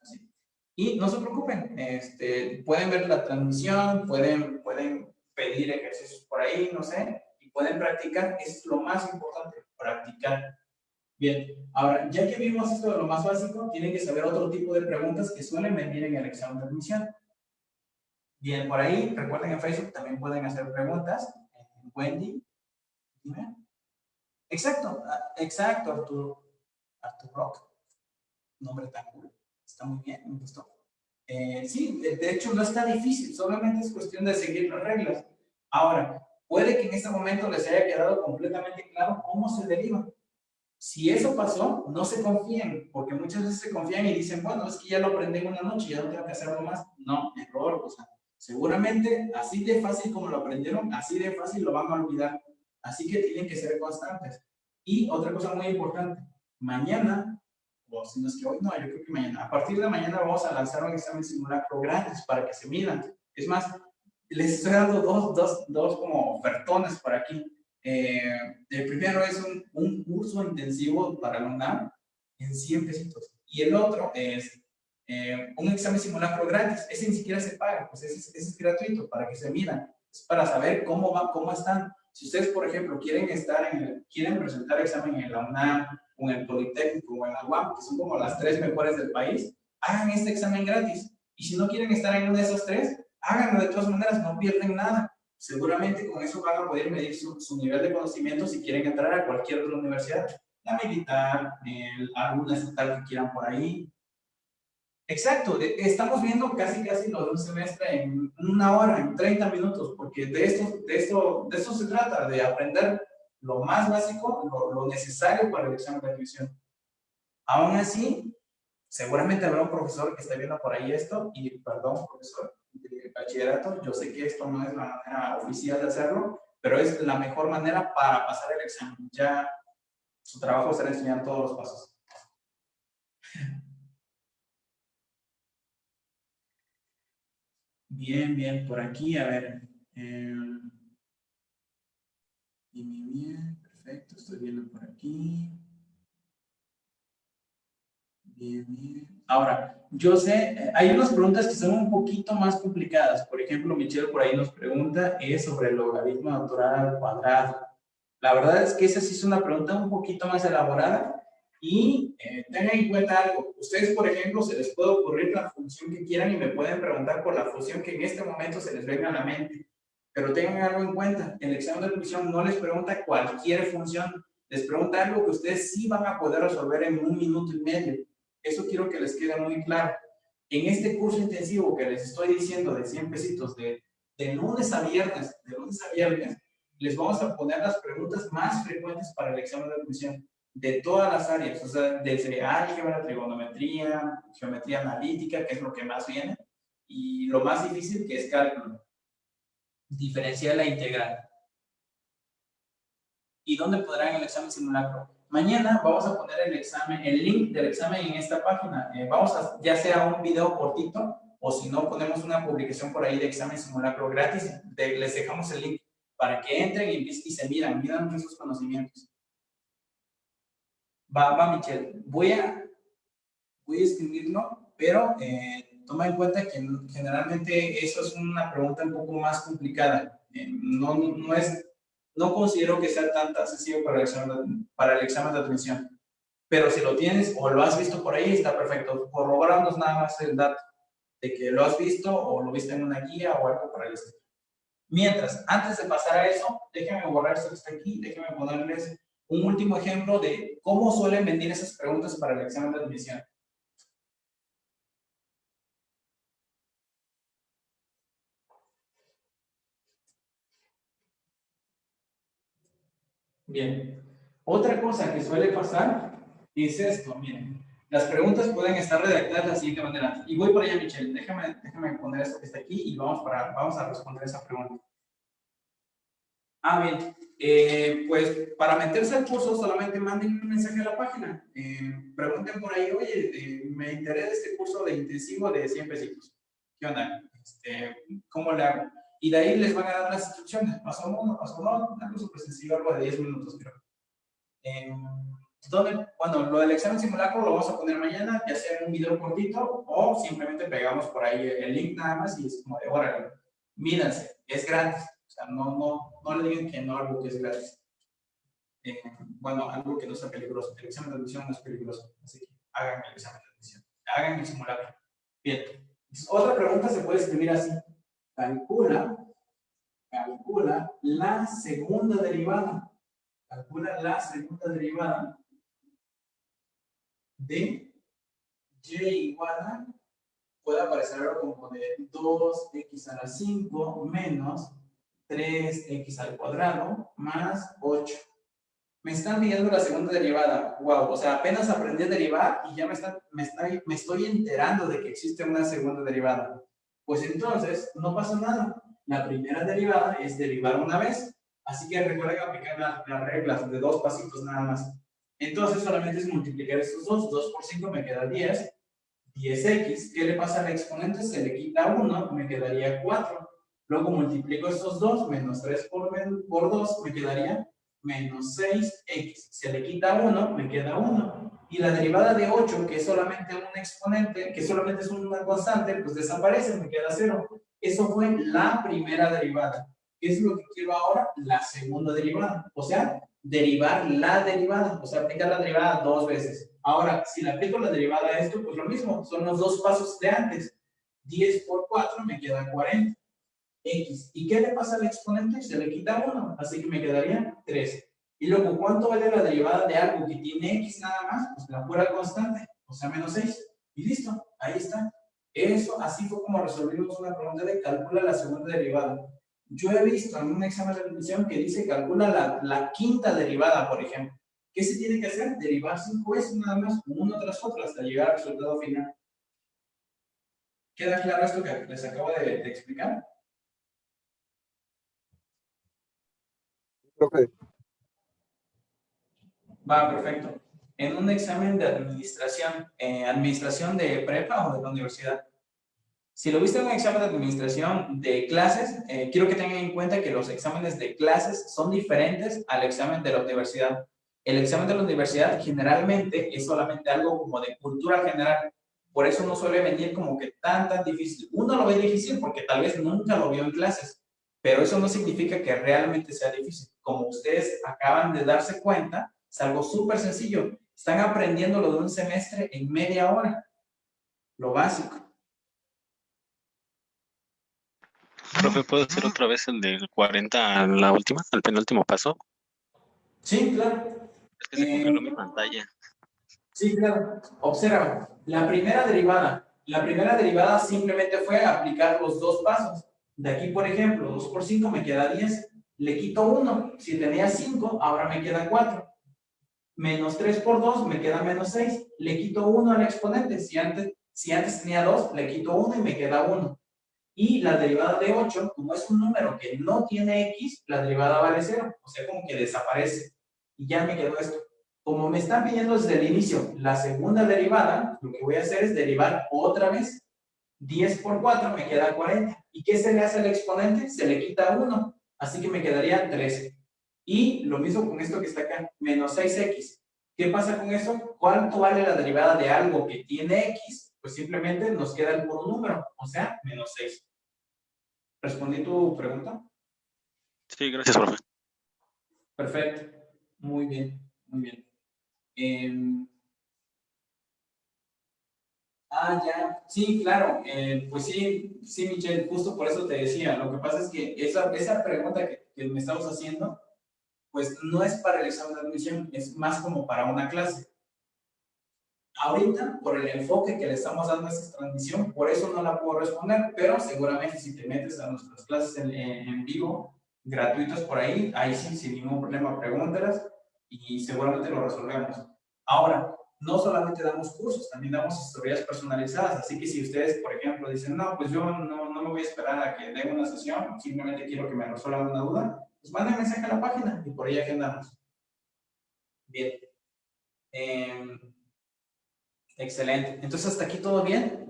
así. Y no se preocupen, este, pueden ver la transmisión, pueden, pueden pedir ejercicios por ahí, no sé, y pueden practicar, es lo más importante, practicar. Bien, ahora, ya que vimos esto de lo más básico, tienen que saber otro tipo de preguntas que suelen venir en el examen de admisión. Bien, por ahí, recuerden en Facebook también pueden hacer preguntas. Wendy, dime. Exacto, ah, exacto, Arturo. Arturo Rock. Nombre tan cool. Está muy bien, me gustó. Eh, sí, de hecho no está difícil, solamente es cuestión de seguir las reglas. Ahora, puede que en este momento les haya quedado completamente claro cómo se deriva. Si eso pasó, no se confíen, porque muchas veces se confían y dicen, bueno, es que ya lo aprendí en una noche, ya no tengo que hacerlo más. No, error, o sea, Seguramente, así de fácil como lo aprendieron, así de fácil lo van a olvidar. Así que tienen que ser constantes. Y otra cosa muy importante, mañana, o si no es que hoy, no, yo creo que mañana, a partir de mañana vamos a lanzar un examen simulacro gratis para que se midan. Es más, les estoy dando dos, dos, dos como ofertones por aquí. Eh, el primero es un, un curso intensivo para alumnado en 100 pesitos. Y el otro es eh, un examen simulacro gratis, ese ni siquiera se paga, pues ese, es gratuito para que se midan, es para saber cómo van, cómo están. Si ustedes, por ejemplo, quieren estar en el, quieren presentar examen en la UNAM, en el Politécnico, o en la UAM, que son como las tres mejores del país, hagan este examen gratis. Y si no quieren estar en una de esas tres, háganlo de todas maneras, no pierden nada. Seguramente con eso van a poder medir su, nivel de conocimiento si quieren entrar a cualquier otra universidad, la militar, el, alguna estatal que quieran por ahí, Exacto, estamos viendo casi casi lo de un semestre en una hora, en 30 minutos, porque de esto, de esto, de esto se trata, de aprender lo más básico, lo, necesario para el examen de admisión. Aún así, seguramente habrá un profesor que esté viendo por ahí esto, y perdón, profesor de bachillerato, yo sé que esto no es la manera oficial de hacerlo, pero es la mejor manera para pasar el examen. Ya su trabajo será enseñar todos los pasos. Bien, bien, por aquí, a ver. Eh, bien, perfecto, estoy viendo por aquí. Bien, bien. Ahora, yo sé, eh, hay unas preguntas que son un poquito más complicadas. Por ejemplo, Michelle por ahí nos pregunta, es sobre el logaritmo natural al cuadrado. La verdad es que esa sí es una pregunta un poquito más elaborada y eh, tengan en cuenta algo, ustedes por ejemplo se les puede ocurrir la función que quieran y me pueden preguntar por la función que en este momento se les venga a la mente. Pero tengan algo en cuenta, el examen de admisión no les pregunta cualquier función, les pregunta algo que ustedes sí van a poder resolver en un minuto y medio. Eso quiero que les quede muy claro. En este curso intensivo que les estoy diciendo de 100 pesitos, de, de lunes a viernes, de lunes a viernes, les vamos a poner las preguntas más frecuentes para el examen de admisión de todas las áreas, o sea, desde álgebra, trigonometría, geometría analítica, que es lo que más viene, y lo más difícil que es cálculo. Diferencial la integral. ¿Y dónde podrán el examen simulacro? Mañana vamos a poner el examen, el link del examen en esta página. Eh, vamos a, ya sea un video cortito, o si no, ponemos una publicación por ahí de examen simulacro gratis, les dejamos el link para que entren y, y se miran, miran sus conocimientos. Va, va, Michelle. Voy a, voy a escribirlo, pero eh, toma en cuenta que generalmente eso es una pregunta un poco más complicada. Eh, no, no, es, no considero que sea tan, tan sencillo para el, examen para el examen de admisión. Pero si lo tienes o lo has visto por ahí, está perfecto. Corroboramos nada más el dato de que lo has visto o lo viste en una guía o algo para el estilo. Mientras, antes de pasar a eso, déjenme borrar esto que está aquí, déjenme ponerles un último ejemplo de cómo suelen venir esas preguntas para el examen de admisión. Bien. Otra cosa que suele pasar es esto, miren. Las preguntas pueden estar redactadas de la siguiente manera. Y voy por allá, Michelle. Déjame, déjame poner esto que está aquí y vamos, para, vamos a responder esa pregunta. Ah, bien. Eh, pues para meterse al curso solamente manden un mensaje a la página. Eh, pregunten por ahí, oye, eh, me interesa este curso de intensivo de 100 pesitos. ¿Qué onda? Este, ¿Cómo le hago? Y de ahí les van a dar las instrucciones. Paso uno, paso dos, algo súper sencillo, algo de 10 minutos, creo. ¿dónde? Bueno, lo del examen simulacro lo vamos a poner mañana, ya sea en un video cortito o simplemente pegamos por ahí el link nada más y es como de, órale, mírense, es gratis no, no, no le digan que no algo que es gratis. Eh, bueno, algo que no sea peligroso. El examen de admisión no es peligroso, así que hagan el examen de admisión. Hagan el simulacro. Bien. Otra pregunta se puede escribir así. Calcula, calcula la segunda derivada. Calcula la segunda derivada de y igual a, puede aparecer algo como de 2x a la 5 menos 3x al cuadrado más 8. Me están midiendo la segunda derivada. Wow, o sea, apenas aprendí a derivar y ya me, está, me estoy enterando de que existe una segunda derivada. Pues entonces, no pasa nada. La primera derivada es derivar una vez. Así que recuerden aplicar las, reglas de dos pasitos nada más. Entonces, solamente es multiplicar estos dos. 2 por 5 me queda 10. 10x. ¿Qué le pasa al exponente? Se le quita 1, me quedaría 4. Luego multiplico estos dos, menos 3 por, por 2, me quedaría menos 6x. Se le quita 1, me queda 1. Y la derivada de 8, que es solamente un exponente, que solamente es una constante, pues desaparece, me queda 0. Eso fue la primera derivada. ¿Qué es lo que quiero ahora? La segunda derivada. O sea, derivar la derivada. O sea, aplicar la derivada dos veces. Ahora, si le aplico la derivada a esto, pues lo mismo. Son los dos pasos de antes. 10 por 4 me queda 40 x. ¿Y qué le pasa al exponente? Se le quita 1, así que me quedaría 3. Y luego, ¿cuánto vale la derivada de algo que tiene x nada más? Pues la pura constante, o sea, menos 6. Y listo, ahí está. Eso, así fue como resolvimos una pregunta de calcula la segunda derivada. Yo he visto en un examen de admisión que dice calcula la, la quinta derivada, por ejemplo. ¿Qué se tiene que hacer? Derivar 5 veces nada más, uno tras otro, hasta llegar al resultado final. ¿Queda claro esto que les acabo de, explicar? Va, perfecto. En un examen de administración, eh, administración de prepa o de la universidad. Si lo viste en un examen de administración de clases, eh, quiero que tengan en cuenta que los exámenes de clases son diferentes al examen de la universidad. El examen de la universidad generalmente es solamente algo como de cultura general. Por eso no suele venir como que tan, tan difícil. Uno lo ve difícil porque tal vez nunca lo vio en clases, pero eso no significa que realmente sea difícil como ustedes acaban de darse cuenta, es algo súper sencillo. Están aprendiendo lo de un semestre en media hora. Lo básico. Profe, ¿puedo hacer otra vez el del 40 a la última, al penúltimo paso? Sí, claro. Es que se eh, mi pantalla. Sí, claro. Observa, la primera derivada. La primera derivada simplemente fue aplicar los dos pasos. De aquí, por ejemplo, 2 por 5 me queda 10 le quito 1. Si tenía 5, ahora me queda 4. Menos 3 por 2 me queda menos 6. Le quito 1 al exponente. Si antes, si antes tenía 2, le quito 1 y me queda 1. Y la derivada de 8, como es un número que no tiene x, la derivada vale 0. O sea, como que desaparece. Y ya me quedó esto. Como me están pidiendo desde el inicio la segunda derivada, lo que voy a hacer es derivar otra vez. 10 por 4 me queda 40. ¿Y qué se le hace al exponente? Se le quita 1. Así que me quedaría 13. Y lo mismo con esto que está acá, menos 6x. ¿Qué pasa con eso? ¿Cuánto vale la derivada de algo que tiene x? Pues simplemente nos queda el puro número, o sea, menos 6. ¿Respondí tu pregunta? Sí, gracias, profe. Perfecto. Muy bien, muy bien. Em, ah, ya. Sí, claro. Eh, pues sí, sí, Michelle, justo por eso te decía. Lo que pasa es que esa, esa pregunta que, que me estamos haciendo pues no es para el examen de admisión, es más como para una clase. Ahorita, por el enfoque que le estamos dando a esta transmisión, por eso no la puedo responder, pero seguramente si te metes a nuestras clases en, vivo, gratuitas por ahí, ahí sí, sin ningún problema, pregúntalas y seguramente lo resolvemos. Ahora, no solamente damos cursos, también damos historias personalizadas, así que si ustedes, por ejemplo, dicen, no, pues yo no, me voy a esperar a que den una sesión, simplemente quiero que me resuelvan una duda, pues manden mensaje a la página y por ahí agendamos. Bien. Em, excelente. Entonces, hasta aquí todo bien.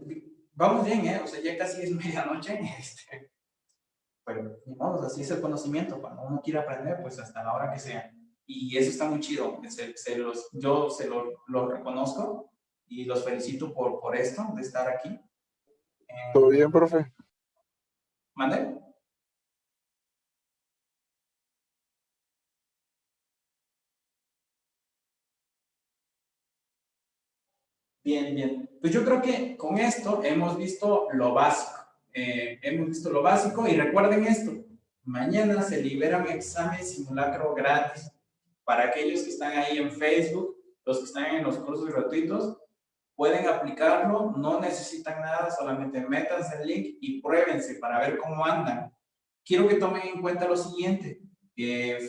Vamos bien, ¿eh? O sea, ya casi es medianoche. Este, pero, vamos, así es el conocimiento. Cuando uno quiere aprender, pues hasta la hora que sea. Y eso está muy chido. Se, los, yo se lo, lo, reconozco y los felicito por, por esto, de estar aquí. ¿Todo bien, profe? ¿Mande? Bien, bien. Pues yo creo que con esto hemos visto lo básico. Eh, hemos visto lo básico y recuerden esto. Mañana se libera mi examen simulacro gratis para aquellos que están ahí en Facebook, los que están en los cursos gratuitos, pueden aplicarlo, no necesitan nada, solamente métanse el link y pruébense para ver cómo andan. Quiero que tomen en cuenta lo siguiente,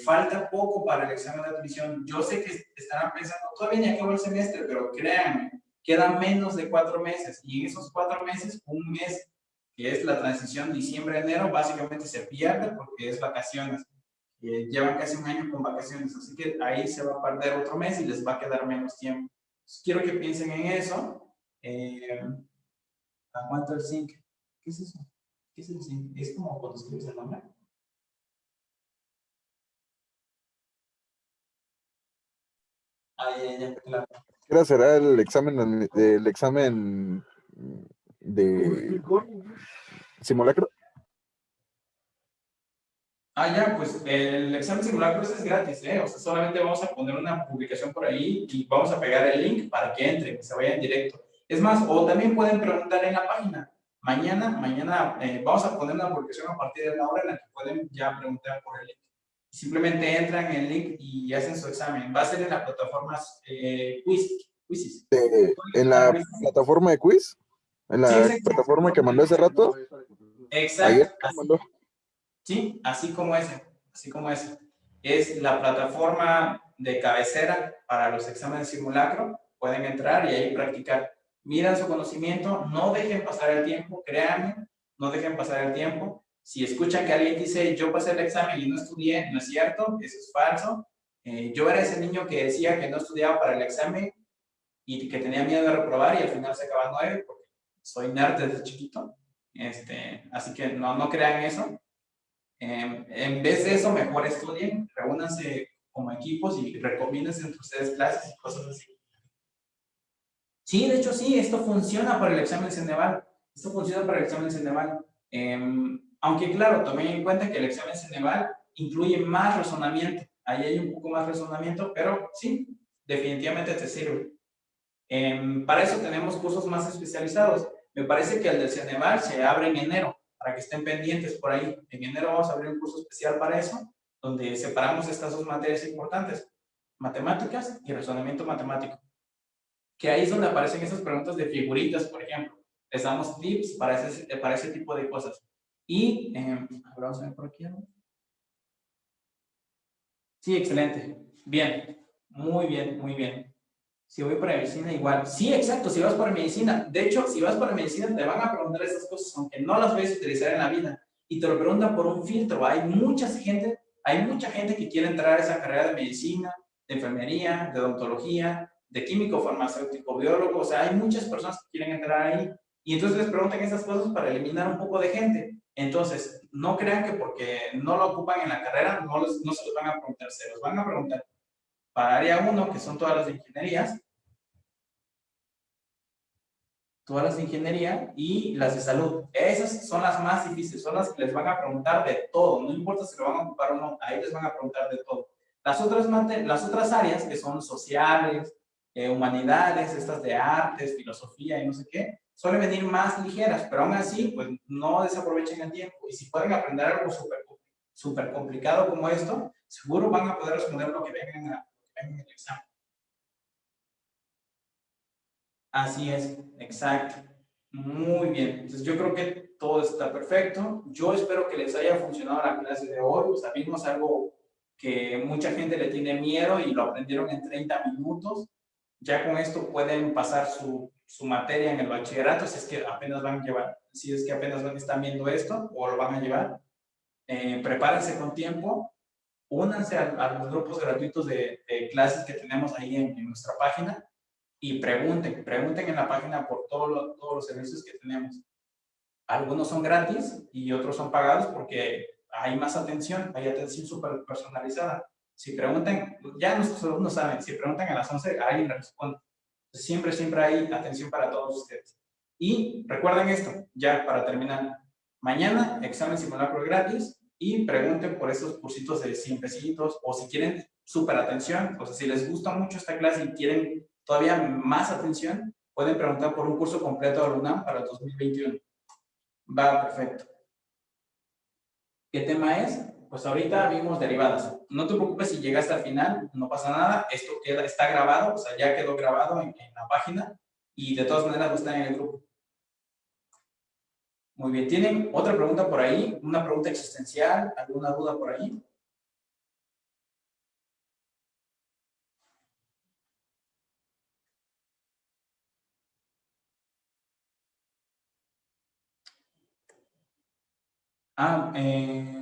falta poco para el examen de admisión. Yo sé que estarán pensando, todavía ni acabó el semestre, pero créanme, quedan menos de cuatro meses y en esos cuatro meses, un mes que es la transición diciembre-enero, básicamente se pierde porque es vacaciones. Eh, llevan casi un año con vacaciones, así que ahí se va a perder otro mes y les va a quedar menos tiempo. quiero que piensen en eso. Eh, ¿Aguanto el zinc? ¿Qué es eso? ¿Qué es el zinc? ¿Es como cuando escribes el nombre? Ah, ya, ya, claro qué será el examen, el examen de simulacro? Ah, ya, pues el examen simulacro es gratis, ¿eh? O sea, solamente vamos a poner una publicación por ahí y vamos a pegar el link para que entren, que se vayan directo. Es más, o también pueden preguntar en la página. Mañana, mañana eh, vamos a poner una publicación a partir de la hora en la que pueden ya preguntar por el link. Simplemente entran en el link y hacen su examen. Va a ser en la plataforma eh, Quiz, Quizis. ¿En la plataforma de Quiz? ¿En la plataforma que mandó hace rato? Exacto. sí, así como ese. Así como ese. Es la plataforma de cabecera para los exámenes simulacro. Pueden entrar y ahí practicar. Miran su conocimiento, no dejen pasar el tiempo, créanme, no dejen pasar el tiempo si escuchan que alguien dice, yo pasé el examen y no estudié, no es cierto, eso es falso. Eh, yo era ese niño que decía que no estudiaba para el examen y que tenía miedo de reprobar y al final se acaba nueve porque soy nerd desde chiquito. Este, así que no, no crean eso. Em, en vez de eso, mejor estudien, reúnanse como equipos y recomiéndense entre ustedes clases y cosas así. Sí, de hecho sí, esto funciona para el examen Ceneval. Esto funciona para el examen Ceneval. Eh, aunque claro, tomen en cuenta que el examen Ceneval incluye más razonamiento. Ahí hay un poco más razonamiento, pero sí, definitivamente te sirve. Em, para eso tenemos cursos más especializados. Me parece que el del Ceneval se abre en enero, para que estén pendientes por ahí. En enero vamos a abrir un curso especial para eso, donde separamos estas dos materias importantes, matemáticas y razonamiento matemático. Que ahí es donde aparecen esas preguntas de figuritas, por ejemplo. Les damos tips para ese, para ese tipo de cosas. Y, eh, vamos por aquí. Sí, excelente. Bien. Muy bien, muy bien. Si voy para medicina, igual. Sí, exacto, si vas para medicina. De hecho, si vas para medicina, te van a preguntar esas cosas, aunque no las vayas utilizar en la vida. Y te lo preguntan por un filtro. Hay mucha gente, hay mucha gente que quiere entrar a esa carrera de medicina, de enfermería, de odontología, de químico, farmacéutico, biólogo. O sea, hay muchas personas que quieren entrar ahí. Y entonces les preguntan esas cosas para eliminar un poco de gente. Entonces, no crean que porque no lo ocupan en la carrera, no, no se los van a preguntar, se los van a preguntar para área 1, que son todas las ingenierías, todas las de ingeniería y las de salud. Esas son las más difíciles, son las que les van a preguntar de todo, no importa si lo van a ocupar o no, ahí les van a preguntar de todo. Las otras, las otras áreas, que son sociales, eh, humanidades, estas de artes, filosofía y no sé qué, suelen venir más ligeras, pero aún así, pues no desaprovechen el tiempo. Y si pueden aprender algo súper super complicado como esto, seguro van a poder responder lo que vengan en el examen. Así es, exacto. Muy bien. Entonces yo creo que todo está perfecto. Yo espero que les haya funcionado la clase de hoy. Vimos algo que mucha gente le tiene miedo y lo aprendieron en 30 minutos. Ya con esto pueden pasar su, su materia en el bachillerato si es que apenas van a llevar, si es que apenas están viendo esto o lo van a llevar. Eh, prepárense con tiempo únanse a, los grupos gratuitos de, clases que tenemos ahí en, nuestra página y pregunten, pregunten en la página por todos los servicios que tenemos. Algunos son gratis y otros son pagados porque hay más atención, hay atención súper personalizada. Si preguntan, ya nuestros alumnos saben, si preguntan a las 11, alguien responde. Siempre, siempre hay atención para todos ustedes. Y recuerden esto, ya para terminar. Mañana, examen simulacro gratis, y pregunten por esos cursitos de 100 pesitos o si quieren súper atención, o si les gusta mucho esta clase y quieren todavía más atención, pueden preguntar por un curso completo de UNAM para el 2021. Va, perfecto. ¿Qué tema es? Pues ahorita vimos derivadas. No te preocupes si llegaste al final, no pasa nada. Esto queda, está grabado, o sea, ya quedó grabado en, la página y de todas maneras va a estar en el grupo. Muy bien, ¿tienen otra pregunta por ahí? ¿Una pregunta existencial? ¿Alguna duda por ahí? Ah, eh,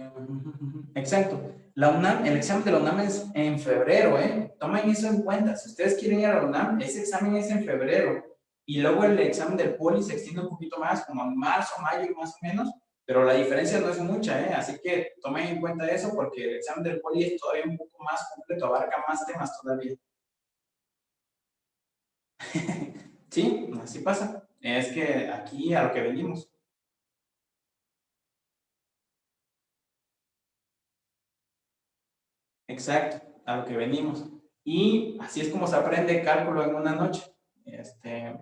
exacto. La UNAM, el examen de la UNAM es en febrero, ¿eh? Tomen eso en cuenta. Si ustedes quieren ir a la UNAM, ese examen es en febrero y luego el examen del poli se extiende un poquito más, como en marzo, mayo más o menos, pero la diferencia no es mucha, ¿eh? así que tomen en cuenta eso porque el examen del poli es todavía un poco más completo, abarca más temas todavía. sí, así pasa. Es que aquí a lo que venimos. Exacto, a lo que venimos. Y así es como se aprende cálculo en una noche. Este,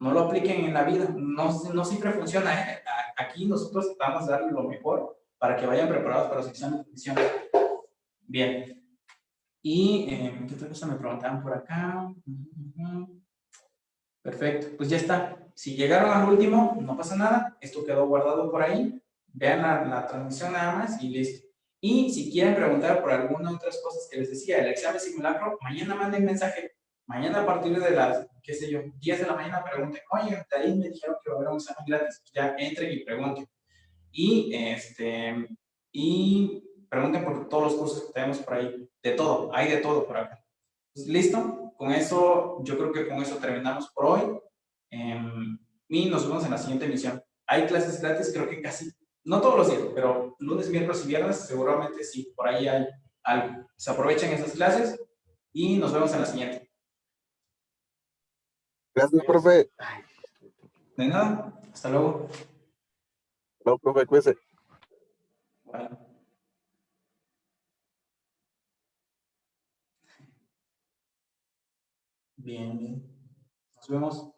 no lo apliquen en la vida, no, no siempre funciona. ¿eh? Aquí nosotros vamos a darles lo mejor para que vayan preparados para los exámenes de admisión. Bien. Y, eh, ¿qué otra cosa me preguntaban por acá? Perfecto, pues ya está. Si llegaron al último, no pasa nada. Esto quedó guardado por ahí. Vean la, la transmisión nada más y listo. Y si quieren preguntar por alguna otras cosas que les decía, el examen simulacro, mañana manden mensaje Mañana a partir de las, qué sé yo, 10 de la mañana pregunten, oye, ahí me dijeron que va a haber un examen gratis. Ya entren y pregunten. Y, este, y pregunten por todos los cursos que tenemos por ahí. De todo, hay de todo por acá. Pues, ¿Listo? Con eso, yo creo que con eso terminamos por hoy. Em, y nos vemos en la siguiente emisión. Hay clases gratis, creo que casi, no todos los días, pero lunes, miércoles y viernes seguramente sí, por ahí hay algo. Se aprovechen esas clases y nos vemos en la siguiente. Gracias, profe. De nada. Hasta luego. No, profe, cuídese. Bueno. Bien, bien. Nos vemos.